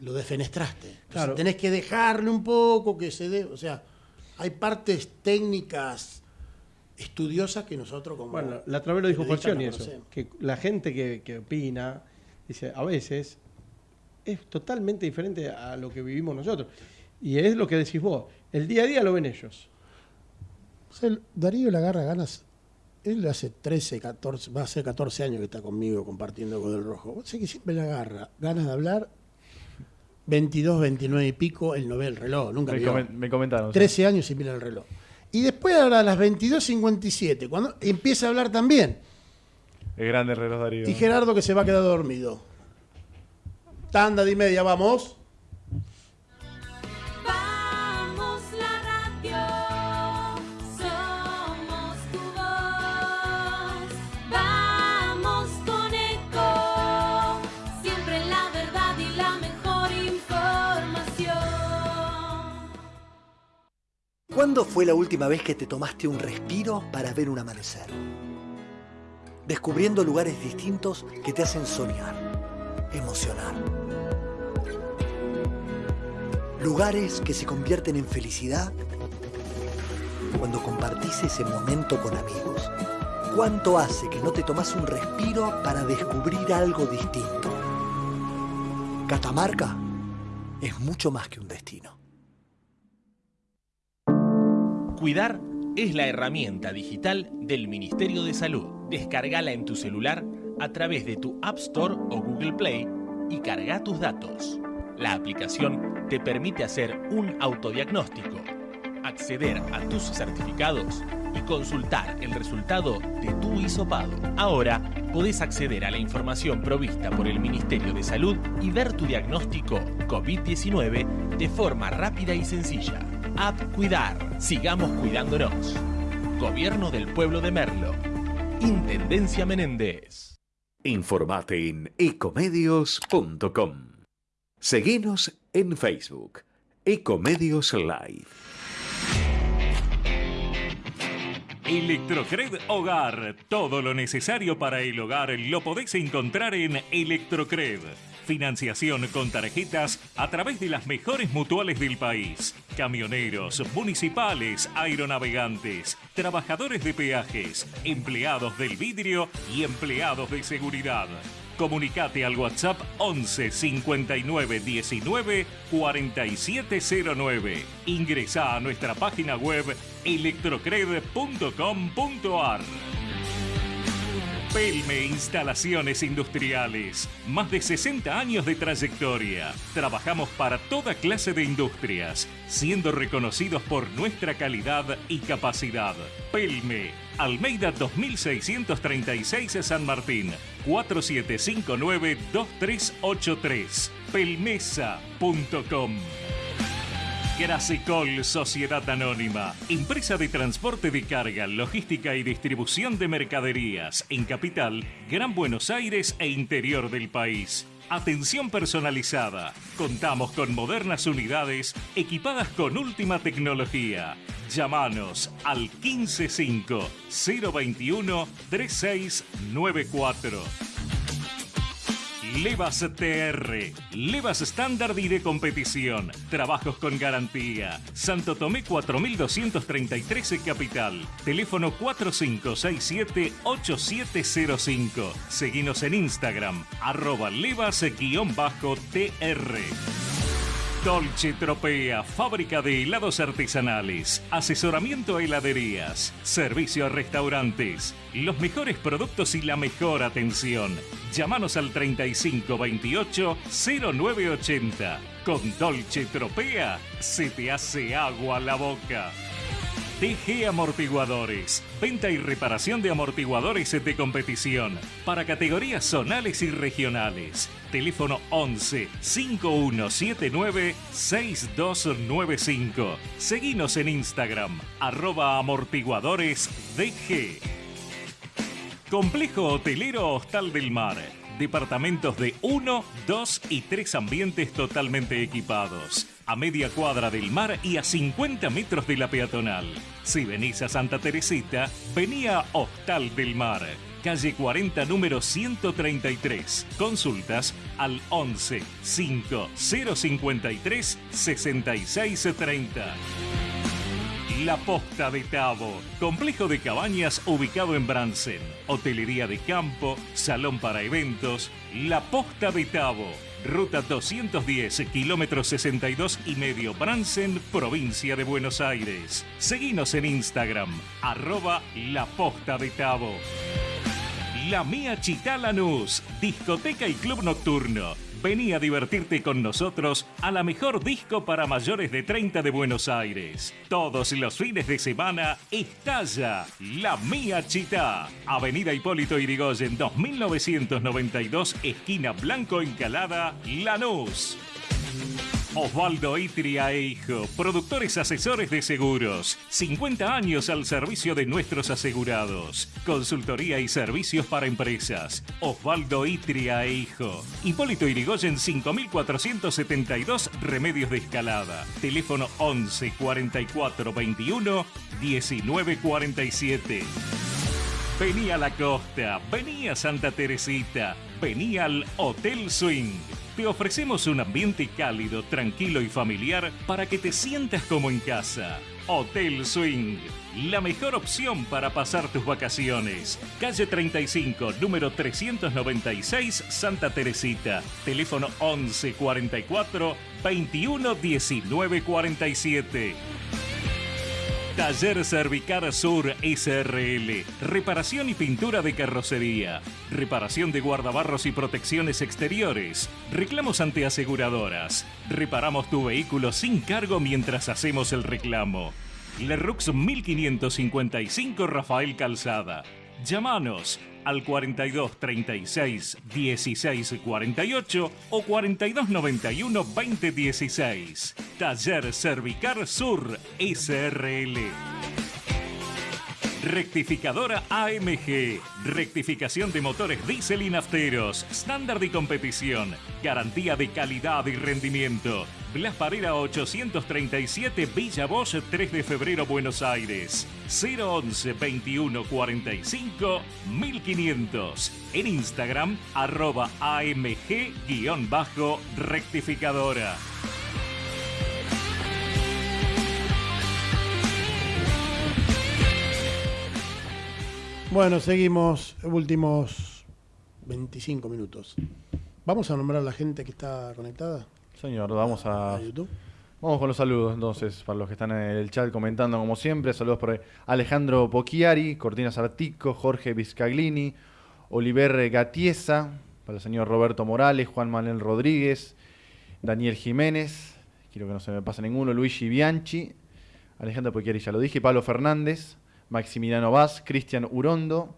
lo defenestraste. Entonces, Claro. tenés que dejarle un poco que se dé, o sea, hay partes técnicas estudiosas que nosotros como... Bueno, la otra vez lo dijo Falcioni no eso, conocemos. que la gente que, que opina, dice, a veces es totalmente diferente a lo que vivimos nosotros. Y es lo que decís vos, El día a día lo ven ellos. O sea, el- Darío le agarra ganas. Él hace 13, 14, va a ser 14 años que está conmigo compartiendo con el rojo. Sé que siempre le agarra ganas de hablar. 22, 29 y pico, él no ve el reloj, nunca Me, comen- me comentaron. sí. 13 años y mira el reloj. Y después ahora a las 22.57, cuando empieza a hablar también. Es grande el reloj Darío. Y Gerardo que se va a quedar dormido. Tanda de y media. Vamos ¿Cuándo fue la última vez que te tomaste un respiro para ver un amanecer? Descubriendo lugares distintos que te hacen soñar, emocionar. Lugares que se convierten en felicidad cuando compartís ese momento con amigos. ¿Cuánto hace que no te tomas un respiro para descubrir algo distinto? Catamarca es mucho más que un destino. Cuidar es la herramienta digital del Ministerio de Salud. Descargala en tu celular a través de tu App Store o Google Play y carga tus datos. La aplicación te permite hacer un autodiagnóstico, acceder a tus certificados y consultar el resultado de tu hisopado. Ahora podés acceder a la información provista por el Ministerio de Salud y ver tu diagnóstico COVID-19 de forma rápida y sencilla. App Cuidar. Sigamos cuidándonos. Gobierno del Pueblo de Merlo. Intendencia Menéndez. Informate en ecomedios.com. Seguinos en Facebook, Ecomedios Live. Electrocred Hogar. Todo lo necesario para el hogar lo podéis encontrar en Electrocred. Financiación con tarjetas a través de las mejores mutuales del país. Camioneros, municipales, aeronavegantes, trabajadores de peajes, empleados del vidrio y empleados de seguridad. Comunicate al WhatsApp 11 59 19 4709. Ingresa a nuestra página web electrocred.com.ar. Pelme Instalaciones Industriales. Más de 60 años de trayectoria. Trabajamos para toda clase de industrias, siendo reconocidos por nuestra calidad y capacidad. Pelme, Almeida 2636 San Martín, 4759-2383. Pelmesa.com. Grasecol Sociedad Anónima, empresa de transporte de carga, logística y distribución de mercaderías en Capital, Gran Buenos Aires e interior del país. Atención personalizada. Contamos con modernas unidades equipadas con última tecnología. Llámanos al 155 021 3694. Levas TR, Levas estándar y de competición, trabajos con garantía. Santo Tomé 4233 Capital, teléfono 4567-8705. Seguinos en Instagram, arroba levas-tr. Dolce Tropea, fábrica de helados artesanales, asesoramiento a heladerías, servicio a restaurantes, los mejores productos y la mejor atención. Llámanos al 3528 0980. Con Dolce Tropea se te hace agua la boca. TG Amortiguadores. Venta y reparación de amortiguadores de competición para categorías zonales y regionales. Teléfono 11 5179 6295. Seguinos en Instagram, arroba amortiguadores DG. Complejo Hotelero Hostal del Mar. Departamentos de 1, 2 y 3 ambientes totalmente equipados. A media cuadra del mar y a 50 metros de la peatonal. Si venís a Santa Teresita, vení a Hostal del Mar. Calle 40, número 133. Consultas al 11 5 053 6630. La Posta de Tabo, complejo de cabañas ubicado en Bransen, hotelería de campo, salón para eventos. La Posta de Tabo, Ruta 210, kilómetro 62 y medio, Bransen, provincia de Buenos Aires. Seguinos en Instagram, arroba La Posta de Tabo. La Mía Chitá Lanús, discoteca y club nocturno. Vení a divertirte con nosotros a la mejor disco para mayores de 30 de Buenos Aires. Todos los fines de semana estalla La Mía Chitá. Avenida Hipólito Irigoyen 2992, esquina Blanco Encalada, Lanús. Osvaldo Itria e Hijo, productores asesores de seguros. 50 años al servicio de nuestros asegurados. Consultoría y servicios para empresas. Osvaldo Itria e Hijo. Hipólito Irigoyen 5472, Remedios de Escalada. Teléfono 11 44 21 19 47. Vení a la costa, vení a Santa Teresita, vení al Hotel Swing. Te ofrecemos un ambiente cálido, tranquilo y familiar para que te sientas como en casa. Hotel Swing, la mejor opción para pasar tus vacaciones. Calle 35, número 396, Santa Teresita. Teléfono 11 44 21 19 47. Taller Cervicar Sur SRL. Reparación y pintura de carrocería. Reparación de guardabarros y protecciones exteriores. Reclamos ante aseguradoras. Reparamos tu vehículo sin cargo mientras hacemos el reclamo. Lerux 1555 Rafael Calzada. Llámanos al 42 36 16 48 o 42 91 20 16. Taller Cervicar Sur SRL. Rectificadora AMG. Rectificación de motores diésel y nafteros. Estándar de competición. Garantía de calidad y rendimiento. Blas Parera 837 Villa Bosch 3 de febrero Buenos Aires. 011 21 45 1500. En Instagram arroba AMG-rectificadora. Bueno, seguimos. Últimos 25 minutos. Vamos a nombrar a la gente que está conectada Señor, vamos a, a YouTube. Vamos con los saludos entonces, para los que están en el chat comentando como siempre. Saludos por Alejandro Pocchiari, Cortina Sartico, Jorge Vizcaglini, Oliver Gatiesa, para el señor Roberto Morales, Juan Manuel Rodríguez, Daniel Jiménez, quiero que no se me pase ninguno, Luigi Bianchi, Alejandro Pocchiari ya lo dije, Pablo Fernández, Maximiliano Vaz, Cristian Urondo,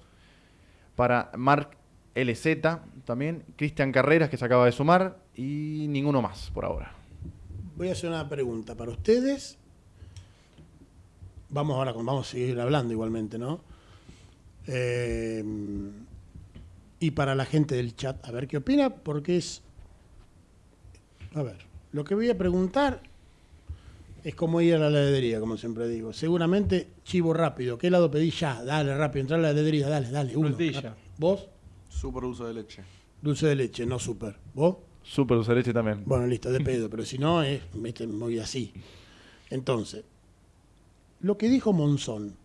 para Marc LZ también, Cristian Carreras que se acaba de sumar y ninguno más por ahora. Voy a hacer una pregunta para ustedes. Vamos ahora, con- vamos a seguir hablando igualmente, ¿no? Eh, y para la gente del chat, a ver qué opina, porque es. A ver, lo que voy a preguntar es como ir a la heladería, como siempre digo. Seguramente chivo rápido. ¿Qué helado pedí ya? Dale, rápido, entrar a la heladería, dale, dale. Uno. ¿Vos? Super uso de leche. Dulce de leche, no super. ¿Vos? Super leche también. Bueno, listo, de pedo, pero si no, es viste, muy así. Entonces, lo que dijo Monzón.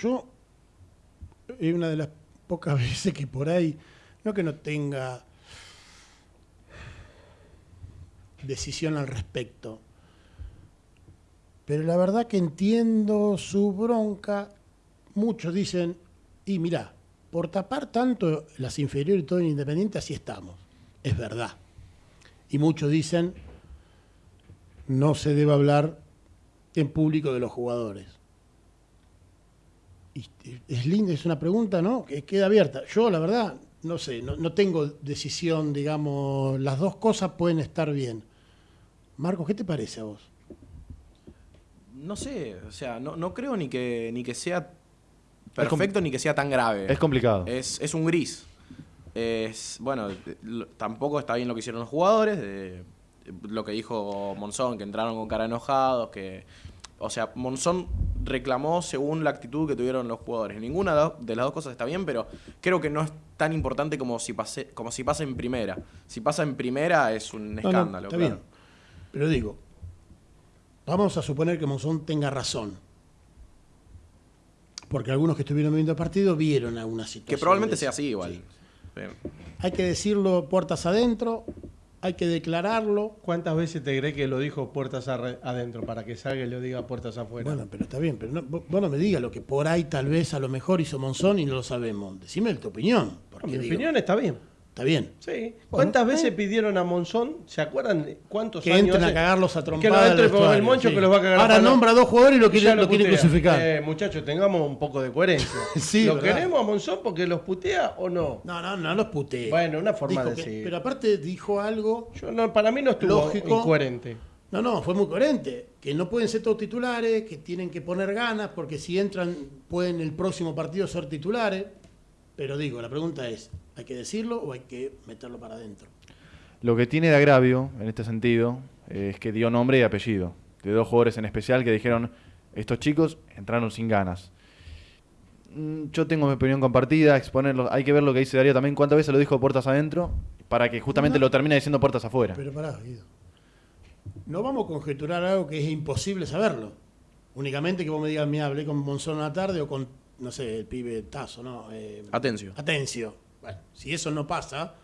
Yo, es una de las pocas veces que por ahí, no que no tenga decisión al respecto, pero la verdad que entiendo su bronca. Muchos dicen, y mirá, por tapar tanto las inferiores y todo en Independiente, así estamos. Es verdad. Y muchos dicen, no se debe hablar en público de los jugadores. Es linda, es una pregunta, ¿no? Que queda abierta. Yo, la verdad, no sé, no, no tengo decisión, digamos, las dos cosas pueden estar bien. Marcos, ¿qué te parece a vos? No sé, o sea, no, no creo ni que, ni que sea perfecto ni que sea tan grave. Es complicado. Es, es un gris. Es, bueno, tampoco está bien lo que hicieron los jugadores, de- lo que dijo Monzón, que entraron con cara enojados, que... O sea, Monzón reclamó según la actitud que tuvieron los jugadores. Ninguna de las- dos cosas está bien, pero creo que no es tan importante como si, pase, como si pasa en primera. Si pasa en primera es un No, no, escándalo. está claro. bien. Pero digo, vamos a suponer que Monzón tenga razón. Porque algunos que estuvieron viendo el partido vieron alguna situación. Que probablemente sea así igual. Sí. Hay que decirlo puertas adentro, hay que declararlo. ¿Cuántas veces te crees que lo dijo puertas adentro para que salga y lo diga puertas afuera? Bueno, pero está bien, pero no, vos vos no me digas lo que por ahí tal vez a lo mejor hizo Monzón y no lo sabemos. Decime tu opinión. Porque mi digo, opinión está bien. Está bien. Sí. ¿Cuántas veces pidieron a Monzón? ¿Se acuerdan cuántos Que años entren a cagarlos a Que no trompadas entre por el moncho sí. que los va a cagar a Ahora palo. nombra a dos jugadores y lo quiere, Ya lo quiere putea. crucificar. Eh, muchachos, tengamos un poco de coherencia. Sí, ¿Lo verdad. queremos a Monzón porque los putea o no? No, no, no los puteé. Bueno, una forma Dijo de que- decir. Pero aparte dijo algo. Yo no, para mí no estuvo Lógico. incoherente. No, no, fue muy coherente. Que no pueden ser todos titulares, que tienen que poner ganas, porque si entran pueden el próximo partido ser titulares. Pero digo, la pregunta es, ¿hay que decirlo o hay que meterlo para adentro? Lo que tiene de agravio en este sentido es que dio nombre y apellido de dos jugadores en especial que dijeron, estos chicos entraron sin ganas. Mm, Yo tengo mi opinión compartida, exponerlo, hay que ver lo que dice Darío también, cuántas veces lo dijo puertas adentro, para que justamente No. lo termine diciendo puertas afuera. Pero pará, Guido. No vamos a conjeturar algo que es imposible saberlo. Únicamente que vos me digas, me hablé con Monzón una tarde o con, no sé, el pibe Tazo, ¿no? Eh, Atencio. Atencio. Bueno, si eso no pasa,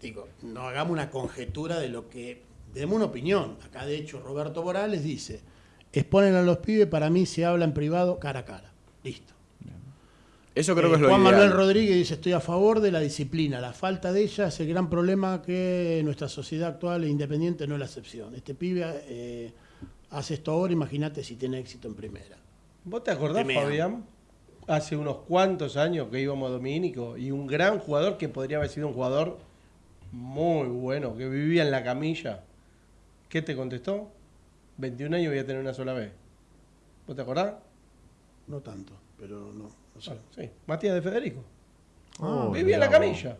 digo, no hagamos una conjetura de lo que. Demos una opinión. Acá, de hecho, Roberto Morales dice: exponen a los pibes, para mí se habla en privado cara a cara. Listo. Eso creo Eh, que es lo Juan ideal. Manuel Rodríguez dice: Estoy a favor de la disciplina. La falta de ella es el gran problema que nuestra sociedad actual e independiente no es la excepción. Este pibe eh, hace esto ahora, imagínate si tiene éxito en primera. ¿Vos te acordás. Fabián? Hace unos cuantos años que íbamos a Domínico y un gran jugador que podría haber sido un jugador muy bueno, que vivía en la camilla. ¿Qué te contestó? 21 años voy a tener una sola vez. ¿Vos te acordás? No tanto, pero no. no sé. Bueno, sí, Matías de Federico. Oh, vivía en la camilla.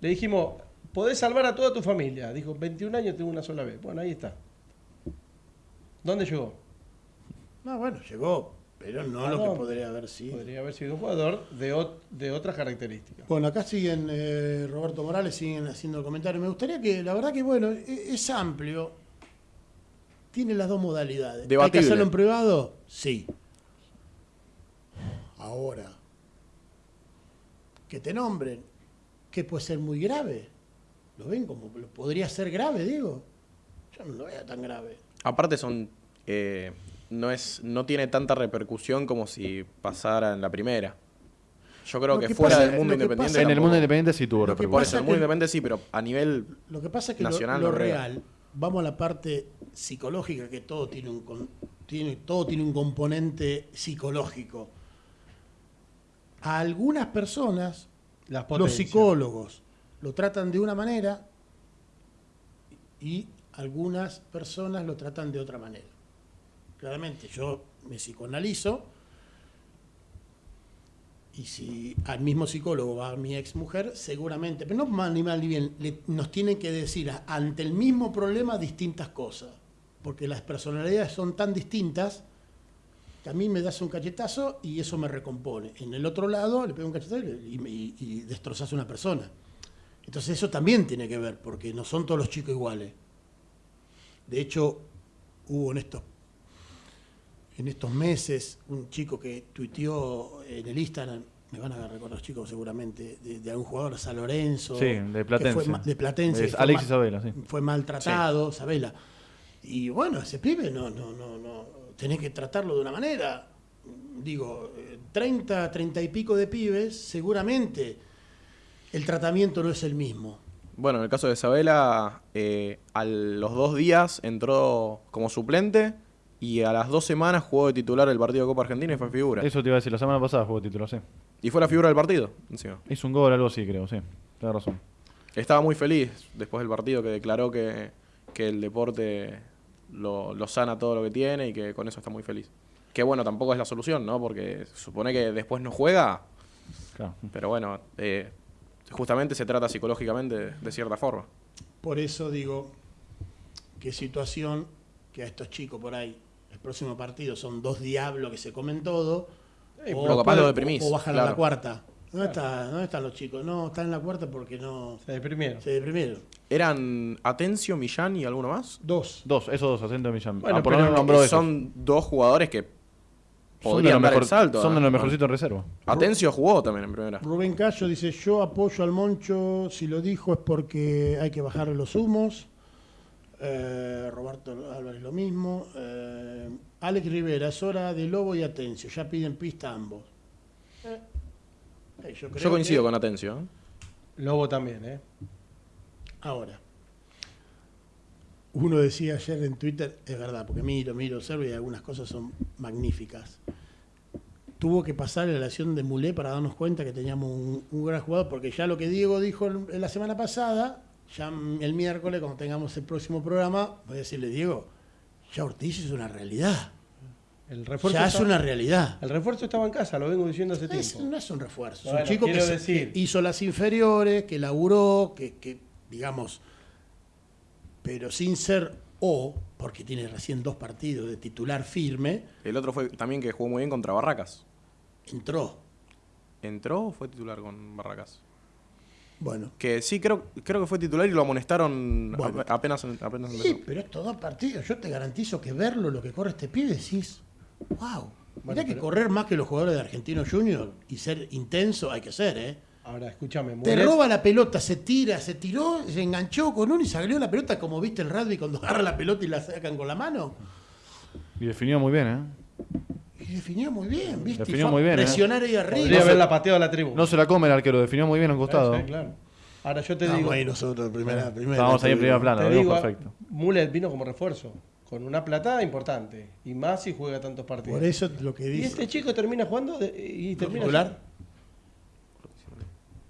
Le dijimos, podés salvar a toda tu familia. Dijo, 21 años tengo una sola vez. Bueno, ahí está. ¿Dónde llegó? No, bueno, llegó, pero no lo que podría haber sido. Podría haber sido un jugador de, ot- de otras características. Bueno, acá siguen eh, Roberto Morales, siguen haciendo comentarios. Me gustaría que, la verdad que bueno, e- es amplio. Tiene las dos modalidades. ¿Hay que Debatible. hacerlo en privado? Sí. Ahora, que te nombren, que puede ser muy grave. ¿Lo ven como lo podría ser grave, digo? Yo no lo veo tan grave. Aparte son eh, no es no tiene tanta repercusión como si pasara en la primera. Yo creo Lo que, que fuera pasa- del mundo independiente. pasa- en el mundo independiente sí tuvo Lo que repercusión. Por pasa eso, en el mundo independiente sí, pero a nivel Lo que pasa es que lo- Nacional lo, real, vamos a la parte psicológica, que todo tiene un, tiene, todo tiene un componente psicológico. A algunas personas, Las los psicólogos lo tratan de una manera y algunas personas lo tratan de otra manera. Claramente, yo me psicoanalizo y si al mismo psicólogo va mi ex mujer, seguramente, pero no mal ni mal ni bien, nos tienen que decir ante el mismo problema distintas cosas, porque las personalidades son tan distintas que a mí me das un cachetazo y eso me recompone. En el otro lado le pego un cachetazo y, y- y destrozas a una persona. Entonces eso también tiene que ver, porque no son todos los chicos iguales. De hecho, hubo en estos, en estos meses un chico que tuiteó en el Instagram, me van a recordar los chicos seguramente, de, de algún jugador, San Lorenzo. Sí, de que Platense. fue ma- de Platense. Es que fue Alexis Sabela, sí. Fue maltratado, Sabela. Y bueno, ese pibe no, no, no, no, tenés que tratarlo de una manera. Digo, eh, 30, 30 y pico de pibes, seguramente el tratamiento no es el mismo. Bueno, en el caso de Isabela, eh, a los dos días entró como suplente y a las dos semanas jugó de titular el partido de Copa Argentina y fue figura. Eso te iba a decir, la semana pasada jugó título, sí. Y fue la figura del partido, encima. Hizo un gol, algo así, creo, sí. Tienes razón. Estaba muy feliz después del partido que declaró que, que el deporte lo, lo sana todo lo que tiene y que con eso está muy feliz. Que bueno, tampoco es la solución, ¿no? Porque se supone que después no juega, Claro. pero bueno, eh, justamente se trata psicológicamente de, de cierta forma. Por eso digo, qué situación que a estos chicos por ahí, el próximo partido son dos diablos que se comen todo. pero capaz lo deprimís, o bajan a la cuarta. ¿Dónde, está, ¿Dónde están los chicos? No, están en la cuarta porque no Se deprimieron. se deprimieron. ¿Eran Atencio, Millán y alguno más? Dos. Dos, esos dos, acento de Millán. Bueno, ah, por lo pero menos nombró Eh, esos. son dos jugadores que Son de los, dar mejor- el salto. son de los mejorcitos en reserva. Atencio jugó también en primera. Rubén Cayo dice, yo apoyo al Moncho, si lo dijo es porque hay que bajarle los humos. Eh, Roberto Álvarez lo mismo. Eh, Alex Rivera, es hora de Lobo y Atencio, ya piden pista ambos. Eh, yo, creo Yo coincido que- con Atencio. Lobo también, ¿eh? Ahora, uno decía ayer en Twitter, es verdad, porque miro, miro, observo y algunas cosas son magníficas. Tuvo que pasar la relación de Mulé para darnos cuenta que teníamos un, un gran jugador, porque ya lo que Diego dijo la semana pasada, ya el miércoles, cuando tengamos el próximo programa, voy a decirle, Diego, ya Ortiz es una realidad. El refuerzo, Ya es una realidad. el refuerzo estaba en casa, lo vengo diciendo hace Es- tiempo. no es un refuerzo, es Bueno, un chico que, decir- que hizo las inferiores, que laburó, que, que, digamos, pero sin ser O, porque tiene recién dos partidos de titular firme, El otro fue también que jugó muy bien contra Barracas. entró. ¿Entró o fue titular con Barracas? Bueno, Que sí, creo, creo que fue titular y lo amonestaron Bueno. a- apenas, apenas empezó. sí, pero estos dos partidos, yo te garantizo que verlo, lo que corre este pibe, decís, wow. Mirá que correr más que los jugadores de Argentino Junior y ser intenso hay que ser, ¿eh? Ahora, escúchame, Te roba la pelota, se tira, se tiró, se enganchó con uno y salió la pelota como viste el rugby cuando agarra la pelota y la sacan con la mano. Y definió muy bien, ¿eh? Y definió muy bien, ¿viste? Y Definió muy bien, ¿eh? Presionar ahí arriba. Podría No haberla pateado a la tribu. No se la come el arquero, definió muy bien a un costado. Sí, claro. Ahora yo te Estábamos digo, ahí nosotros, primera, primera. Estábamos ahí en primera plana, lo perfecto. Mulet vino como refuerzo, con una platada importante, y más si juega tantos partidos. Por eso lo que y dice. este chico termina jugando de- y termina titular?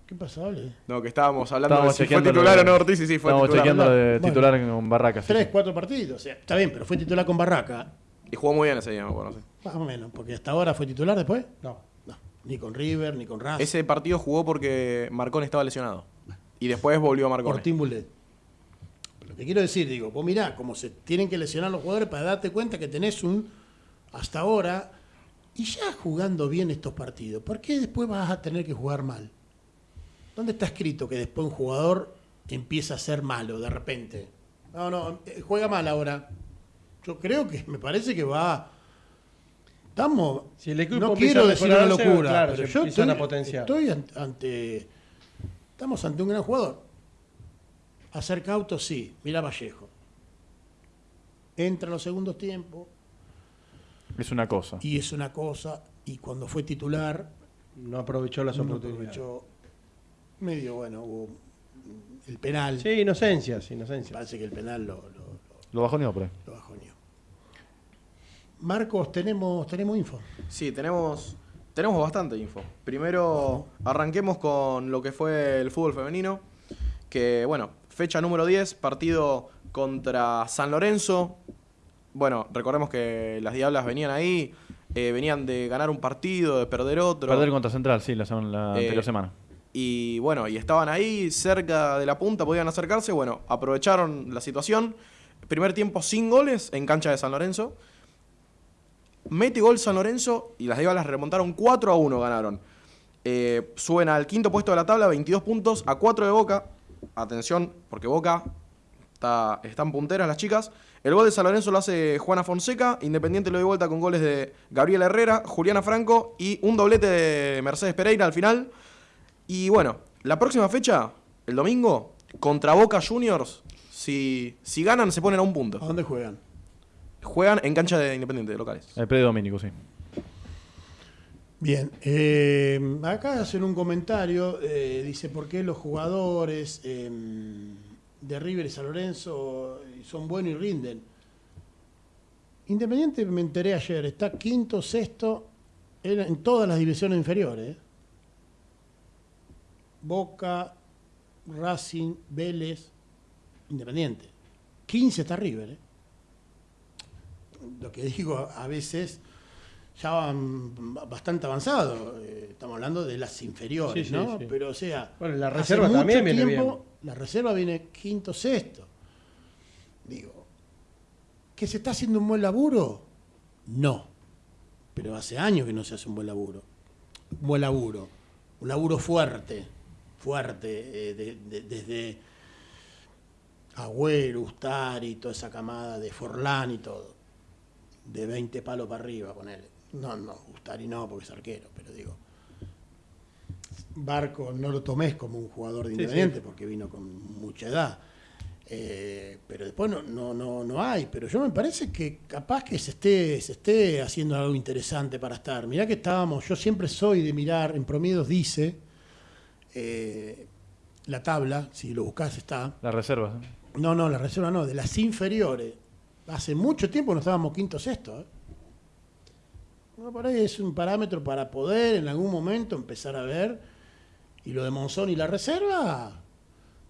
¿Qué pasó, Ale? No, que estábamos hablando Estábamos de si fue chequeando titular o de- no Ortiz y sí fue Estábamos titular. chequeando lo de Bueno. titular en Barracas. sí, Tres, sí. cuatro partidos. O sea, está bien, pero fue titular con Barraca. Y jugó muy bien ese día, me acuerdo. sí. Más o menos, porque hasta ahora fue titular después. No. No, ni con River, ni con Racing. Ese partido jugó porque Marcón estaba lesionado. Y después volvió a Marcón. Ortín Bulet. Lo que quiero decir, digo, vos mirá cómo se tienen que lesionar los jugadores para darte cuenta que tenés un, hasta ahora, y ya jugando bien estos partidos, ¿por qué después vas a tener que jugar mal? ¿Dónde está escrito que después un jugador empieza a ser malo de repente? No, no, eh, juega mal ahora. Yo creo que, me parece que va... Estamos... Si el equipo no quiero a decir una locura, claro, pero yo estoy, a ante... Estamos ante un gran jugador. Hacer cauto, sí. Mira Vallejo. Entra en los segundos tiempos Es una cosa. y es una cosa. Y cuando fue titular, No aprovechó las no oportunidades. aprovechó. Medio, bueno, hubo el penal. Sí, inocencias, inocencias. parece que el penal lo, lo, Lo bajoneó por ahí. lo bajoneó. Marcos, tenemos, tenemos info. Sí, tenemos, tenemos bastante info. Primero, arranquemos con lo que fue el fútbol femenino. Que, bueno, fecha número 10, partido contra San Lorenzo. Bueno, recordemos que las Diablas venían ahí, eh, venían de ganar un partido, de perder otro. Perder contra Central, sí, la, semana- la Eh, anterior semana. Y bueno, y estaban ahí cerca de la punta, podían acercarse. Bueno, aprovecharon la situación. Primer tiempo sin goles en cancha de San Lorenzo. Mete gol San Lorenzo y las Diablas remontaron 4 a 1, ganaron. Eh, suben al quinto puesto de la tabla, 22 puntos a 4 de Boca. Atención, porque Boca está, están punteras las chicas. El gol de San Lorenzo lo hace Juana Fonseca. Independiente lo dio vuelta con goles de Gabriela Herrera, Juliana Franco y un doblete de Mercedes Pereira al final. Y bueno, la próxima fecha, el domingo, contra Boca Juniors, si, si ganan se ponen a un punto. ¿A dónde juegan? Juegan en cancha de Independiente, de locales. El predio dominico, sí. Bien, eh, acá hacen un comentario, eh, dice, ¿por qué los jugadores eh, de River y San Lorenzo son buenos y rinden? Independiente, me enteré ayer, está quinto, sexto en, en todas las divisiones inferiores. ¿eh? Boca, Racing, Vélez, Independiente. 15 está River. ¿eh? Lo que digo a- veces ya van bastante avanzados. eh, Estamos hablando de las inferiores, Sí, ¿no? sí. Pero o sea, Bueno, la hace reserva mucho también viene tiempo, La reserva viene quinto, sexto. Digo, ¿que se está haciendo un buen laburo? No. Pero hace años que no se hace un buen laburo. Un buen laburo. Un laburo fuerte. Fuerte. eh, de- de- desde Agüero, Ustari, toda esa camada de Forlán y todo. De 20 palos para arriba, ponele. No, no, Gustari no, porque es arquero, pero digo. Barco no lo tomes como un jugador de Independiente sí. porque vino con mucha edad. Eh, pero después no, no, no, no hay. Pero yo me parece que capaz que se esté, se esté haciendo algo interesante para estar. Mirá que estábamos, yo siempre soy de mirar, en promedios dice, eh, la tabla, si lo buscás está. Las reservas. ¿eh? No, no, la reserva no, de las inferiores. Hace mucho tiempo no estábamos quinto sexto. ¿eh? No, por ahí es un parámetro para poder en algún momento empezar a ver. Y lo de Monzón y la reserva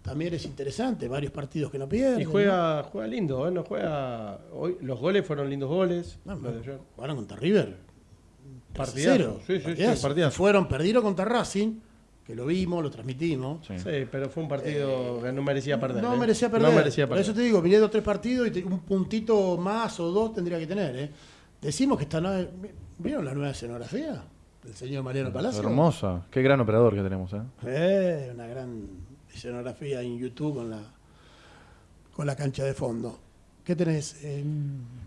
también es interesante. Varios partidos que no pierden. Y juega, juega lindo, ¿eh? No juega. Hoy, los goles fueron lindos goles. ¿no? Jugaron contra River. Partidazo. 3-0, Sí, sí, sí, partidazo. Fueron, perdieron contra Racing, que lo vimos, lo transmitimos. Sí. Sí, pero fue un partido que no merecía perder. No ¿eh? merecía perder. No merecía Por perder. eso te digo, dos tres partidos y te- un puntito más o dos tendría que tener. ¿eh? Decimos que está. nue- ¿Vieron la nueva escenografía del señor Mariano Palacio? Hermosa. Qué gran operador que tenemos, ¿eh? Eh, una gran escenografía en YouTube con la, con la cancha de fondo. ¿Qué tenés? Eh,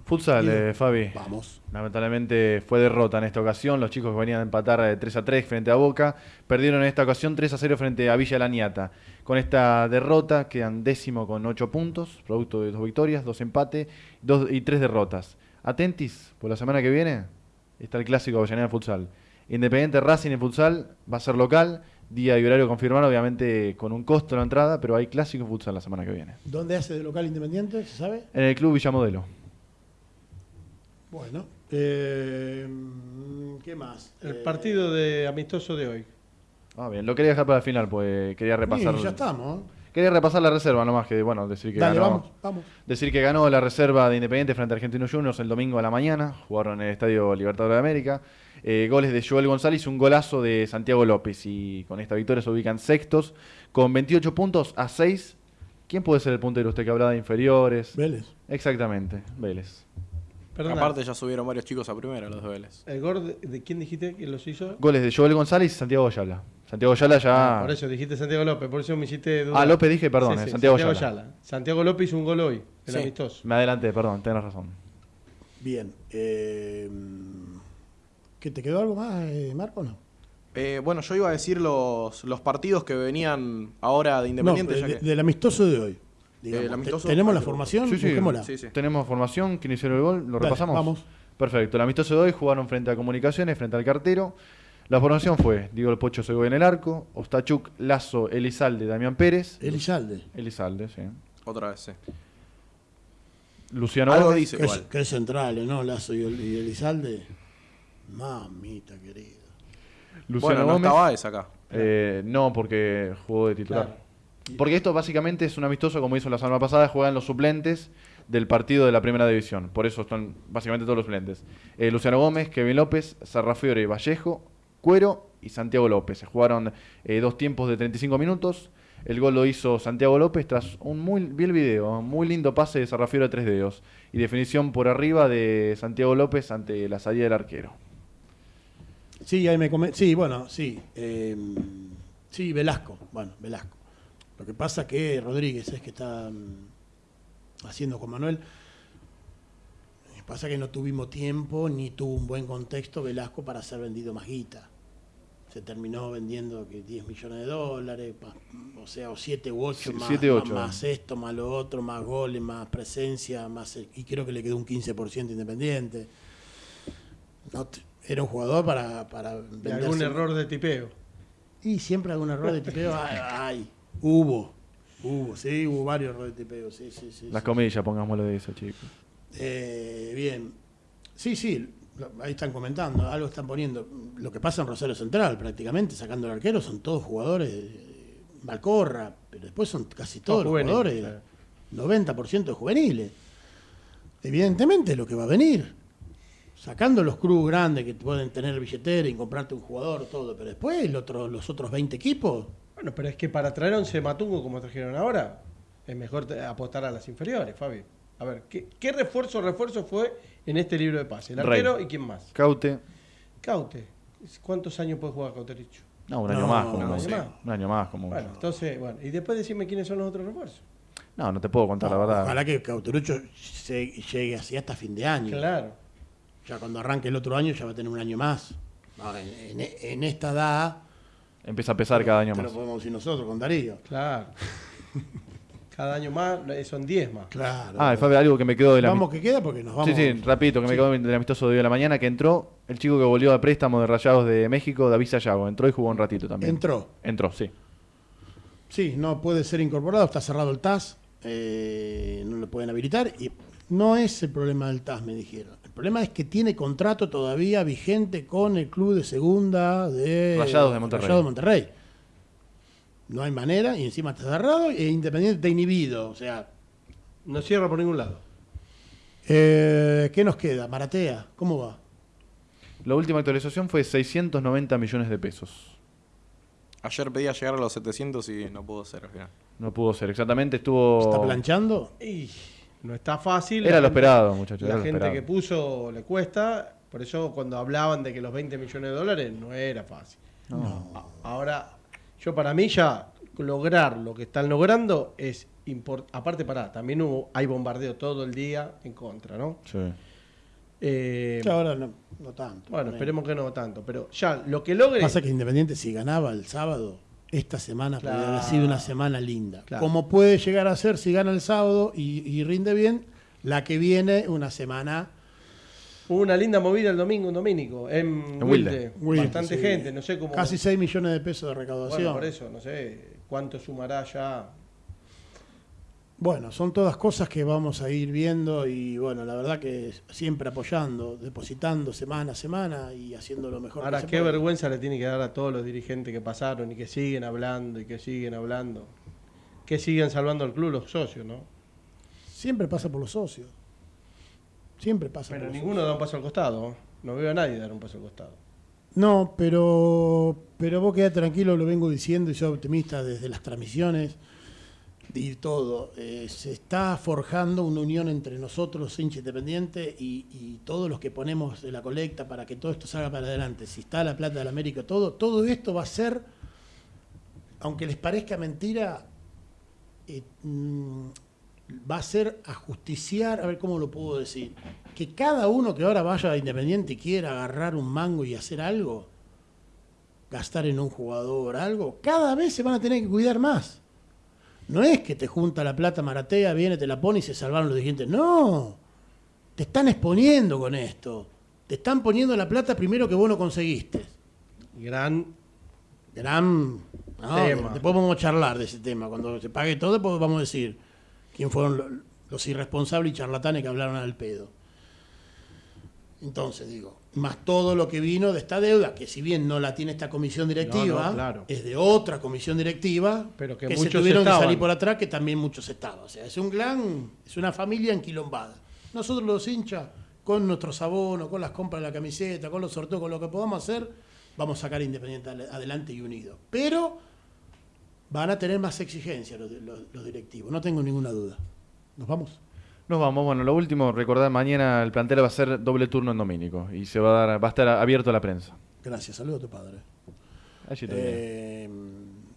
Futsal, eh, Fabi. vamos. Lamentablemente fue derrota en esta ocasión. Los chicos que venían a empatar eh, 3 a 3 frente a Boca perdieron en esta ocasión 3 a 0 frente a Villa Laniata. Con esta derrota quedan décimo con 8 puntos, producto de dos victorias, dos empates dos, y tres derrotas. Atentis, por la semana que viene está el clásico Avellaneda Futsal. Independiente Racing en Futsal va a ser local, día y horario confirmado, obviamente con un costo la entrada, pero hay clásico Futsal la semana que viene. ¿Dónde hace de local independiente? ¿Se sabe? En el Club Villamodelo. Bueno. eh, ¿Qué más? El Eh, partido de amistoso de hoy. Ah, bien, lo quería dejar para el final, pues quería repasar. y ya estamos. ¿eh? Quería repasar la reserva nomás, que bueno, decir que Dale, ganó. vamos, vamos. Decir que ganó la reserva de Independiente frente a Argentinos Juniors el domingo a la mañana. Jugaron en el Estadio Libertadores de América. Eh, goles de Joel González y un golazo de Santiago López. Y con esta victoria se ubican sextos con 28 puntos a 6. ¿Quién puede ser el puntero? Usted que hablaba de inferiores. Vélez. Exactamente, Vélez. Perdona, Aparte ya subieron varios chicos a primera los de Vélez. ¿el gol de, de quién dijiste que los hizo? Goles de Joel González y Santiago Ayala. Santiago Ayala ya. Ah, por eso dijiste Santiago López, por eso me hiciste dudar. Ah, López dije, perdón, Sí, eh, sí, Santiago, Santiago Ayala. Ayala. Santiago López hizo un gol hoy, el Sí. amistoso. Me adelanté, perdón, tenés razón. Bien. eh, ¿Qué te quedó algo más, eh, Marco? No. Eh, bueno, yo iba a decir los, los partidos que venían ahora de Independiente. No, ya de- que- del amistoso de hoy. digamos. Amistoso- ¿Tenemos la formación? Sí, sí. Busquémosla. Sí, sí. Tenemos formación, quién hicieron el gol, lo Dale, repasamos. vamos. Perfecto, el amistoso de hoy jugaron frente a Comunicaciones, frente al cartero. La formación fue Diego El Pocho Segovia en el arco, Ostachuk, Lazo, Elizalde, Damián Pérez. Elizalde. Elizalde, sí. Otra vez, sí. Luciano Algo Gómez. dice Qué, igual. qué centrales, ¿no? Lazo y, El- y Elizalde. Mamita querida. Luciano bueno, no Gómez. estaba esa acá. Eh, no, porque jugó de titular. Claro. Porque esto básicamente es un amistoso, como hizo la semana pasada, juegan los suplentes del partido de la primera división. Por eso están básicamente todos los suplentes. Eh, Luciano Gómez, Kevin López, Sarrafiore, Vallejo, Cuero y Santiago López. Se jugaron eh, dos tiempos de 35 minutos. El gol lo hizo Santiago López tras un muy, vi el video, un muy lindo pase de Sarrafiore a tres dedos. Y definición por arriba de Santiago López ante la salida del arquero. Sí, ahí me Sí, bueno, sí. eh, sí, Velasco. Bueno, Velasco. Lo que pasa que Rodríguez es que está mm, haciendo con Manuel. Lo que Pasa que no tuvimos tiempo ni tuvo un buen contexto Velasco para ser vendido más guita. Se terminó vendiendo que 10 millones de dólares, o sea, o 7 u 8 Sí, más, siete, más- ocho. más esto, más lo otro, más goles, más presencia, más y creo que le quedó un 15% independiente. No te- era un jugador para, para De algún error de tipeo. y siempre algún error de tipeo hay, hay. hubo, hubo, sí, hubo varios errores de tipeo, sí, sí, sí. Las sí. comillas, pongámoslo de eso, chicos. Eh, bien, sí, sí, ahí están comentando, algo están poniendo. Lo que pasa en Rosario Central, prácticamente, sacando el arquero, son todos jugadores, Malcorra, pero después son casi todos Todos los jugadores, 90% de juveniles. Evidentemente es lo que va a venir. Sacando los cruz grandes que pueden tener billetera y comprarte un jugador, todo, pero después el otro, los otros 20 equipos, Bueno, pero es que para traer a 11 Matungo como trajeron ahora, es mejor apostar a las inferiores, Fabi. A ver, ¿qué, qué refuerzo refuerzo fue en este libro de pase? El Rey. arquero y quién más. Caute. Caute. ¿Cuántos años puede jugar Cautericho? No, un No, año más. un Como año mucho. más. Un año más, como Bueno, entonces, bueno, y después decime quiénes son los otros refuerzos. No, no te puedo contar la No, verdad. Ojalá que Cauterucho se- llegue así hasta fin de año. Claro. Ya cuando arranque el otro año ya va a tener un año más. No, en, en- en esta edad, Empieza a pesar cada año más. lo podemos decir nosotros con Darío. Claro. Cada año más, son 10 más. Claro. Ah, fue algo que me quedó de la Vamos que queda porque nos vamos. Sí, sí, rapidito, que me quedó del amistoso de hoy de la mañana, que entró el chico que volvió a préstamo de Rayados de México, David Sayago. Entró y jugó un ratito también. Entró. Entró, sí. Sí, no puede ser incorporado, está cerrado el TAS, eh, no lo pueden habilitar y no es el problema del TAS, me dijeron. El problema es que tiene contrato todavía vigente con el club de segunda de Rayados de Monterrey. Rayados de Monterrey. No hay manera y encima está cerrado e Independiente está inhibido. O sea, No cierra por ningún lado. eh, ¿qué nos queda? Maratea, ¿cómo va? La última actualización fue 690 millones de pesos. Ayer pedía llegar a los 700 y no pudo ser al final. No pudo ser, exactamente estuvo... ¿Está planchando? Y no está fácil. Era La lo gente- esperado, muchachos. La gente esperado. que puso le cuesta. Por eso cuando hablaban de que los 20 millones de dólares no era fácil. A- Ahora, yo para mí ya lograr lo que están logrando es importante. Aparte, para también hubo, hay bombardeo todo el día en contra, ¿no? Sí. Eh, ahora no, no tanto. bueno, esperemos que no tanto. Pero ya, lo que logre. Pasa que Independiente si ganaba el sábado, esta semana podría haber Claro. sido una semana linda. Claro. Como puede llegar a ser si gana el sábado y, y rinde bien, la que viene una semana... Hubo una linda movida el domingo en Domínico, en, En Wilde. Wilde, Bastante sí. gente, no sé cómo. Casi 6 millones de pesos de Bueno, recaudación. por eso, no sé cuánto sumará ya. Bueno, son todas cosas que vamos a ir viendo y bueno, la verdad que siempre apoyando, depositando semana a semana y haciendo lo mejor Ahora, que se qué puede. vergüenza le tiene que dar a todos los dirigentes que pasaron y que siguen hablando y que siguen hablando. Que siguen salvando al club los socios, ¿no? Siempre pasa por los socios. Siempre pasa Pero por los ninguno da un paso al costado. ¿no? Veo a nadie dar un paso al costado. No, pero, pero vos quedate tranquilo, lo vengo diciendo y soy optimista desde las transmisiones todo. Eh, se está forjando una unión entre nosotros, hincha independiente, y, todos los que ponemos de la colecta para que todo esto salga para adelante. Si está la plata del América, todo, todo esto va a ser, aunque les parezca mentira, eh, mm, va a ser a justiciar, a ver cómo lo puedo decir, que cada uno que ahora vaya a Independiente y quiera agarrar un mango y hacer algo, gastar en un jugador algo, cada vez se van a tener que cuidar más. No es que te junta la plata Maratea, viene, te la pone y se salvaron los dirigentes. No, te están exponiendo con esto. Te están poniendo la plata primero que vos no conseguiste. Gran. Gran no, Tema. Después vamos a charlar de ese tema. Cuando se pague todo, después vamos a decir quién fueron lo- los irresponsables y charlatanes que hablaron al pedo. Entonces, digo, más todo lo que vino de esta deuda, que si bien no la tiene esta comisión directiva, No, no, claro. es de otra comisión directiva, Pero que se muchos tuvieron que salir por atrás, que también muchos estaban. O sea, es un clan, es una familia enquilombada. Nosotros los hinchas, con nuestros abonos, con las compras de la camiseta, con los sorteos, con lo que podamos hacer, vamos a sacar Independiente adelante y unido. Pero van a tener más exigencias los, los- los directivos, no tengo ninguna duda. ¿Nos vamos? Nos vamos, bueno, lo último, recordar, mañana el plantel va a ser doble turno en Domínico y se va a dar, va a estar abierto a la prensa. Gracias, saludo a tu padre. Allí termina. Eh,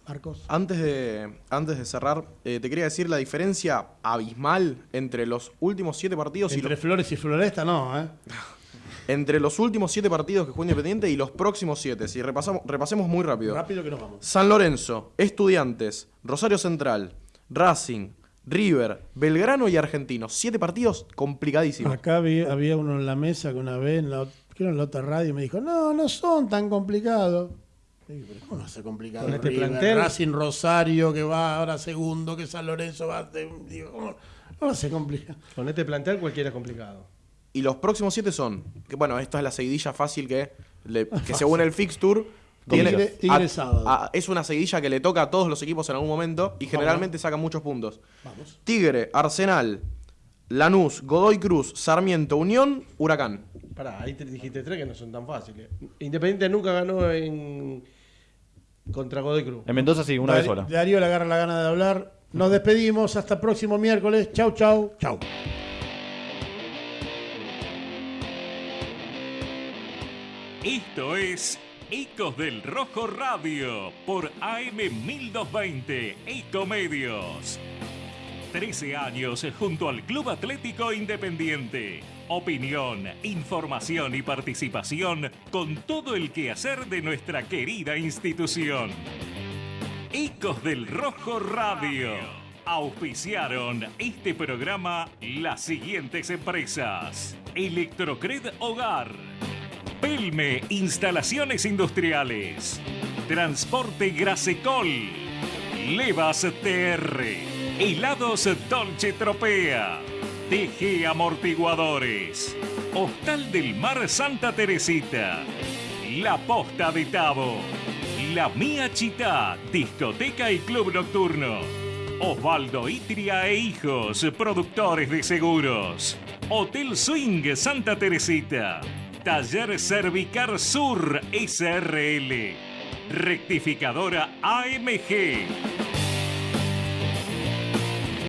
Marcos. Antes de, antes de cerrar, eh, te quería decir la diferencia abismal entre los últimos siete partidos y Entre los, Flores y Floresta, no, ¿eh? entre los últimos siete partidos que juega Independiente y los próximos siete. Si repasamos, repasemos muy rápido. Rápido que nos vamos. San Lorenzo, Estudiantes, Rosario Central, Racing, River, Belgrano y Argentinos. Siete partidos complicadísimos. Acá había, había uno en la mesa que una vez, en la, creo en la otra radio, me dijo, no, no son tan complicados. Digo, pero ¿Cómo no hace complicado? Con este River, plantel. Racing Rosario, que va ahora segundo, que San Lorenzo va... de- digo, ¿cómo no hace complicado? Con este plantel cualquiera es complicado. Y los próximos siete son, que bueno, esta es la seguidilla fácil que, le- que según el fixture, tiene, Tigre- Tigre a- sábado. a- es una seguidilla que le toca a todos los equipos en algún momento y generalmente sacan muchos puntos. Vamos. Tigre, Arsenal, Lanús, Godoy Cruz, Sarmiento, Unión, Huracán. Pará, ahí te dijiste tres que no son tan fáciles. Independiente nunca ganó en contra Godoy Cruz. En Mendoza sí, una vez sola. Darío le agarra la gana de hablar. Nos despedimos hasta el próximo miércoles. Chau, chau. Chau. Esto es Ecos del Rojo Radio por AM 1220 Ecomedios. 13 años junto al Club Atlético Independiente. Opinión, información y participación con todo el quehacer de nuestra querida institución. Ecos del Rojo Radio. Auspiciaron este programa las siguientes empresas. Electrocred Hogar. Pelme Instalaciones Industriales. Transporte Grasecol. Levas TR. Helados Dolce Tropea. TG Amortiguadores. Hostal del Mar Santa Teresita. La Posta de Tabo. La Mía Chita, discoteca y club nocturno. Osvaldo Itria e Hijos, productores de seguros. Hotel Swing Santa Teresita. Taller Cervicar Sur SRL. Rectificadora AMG.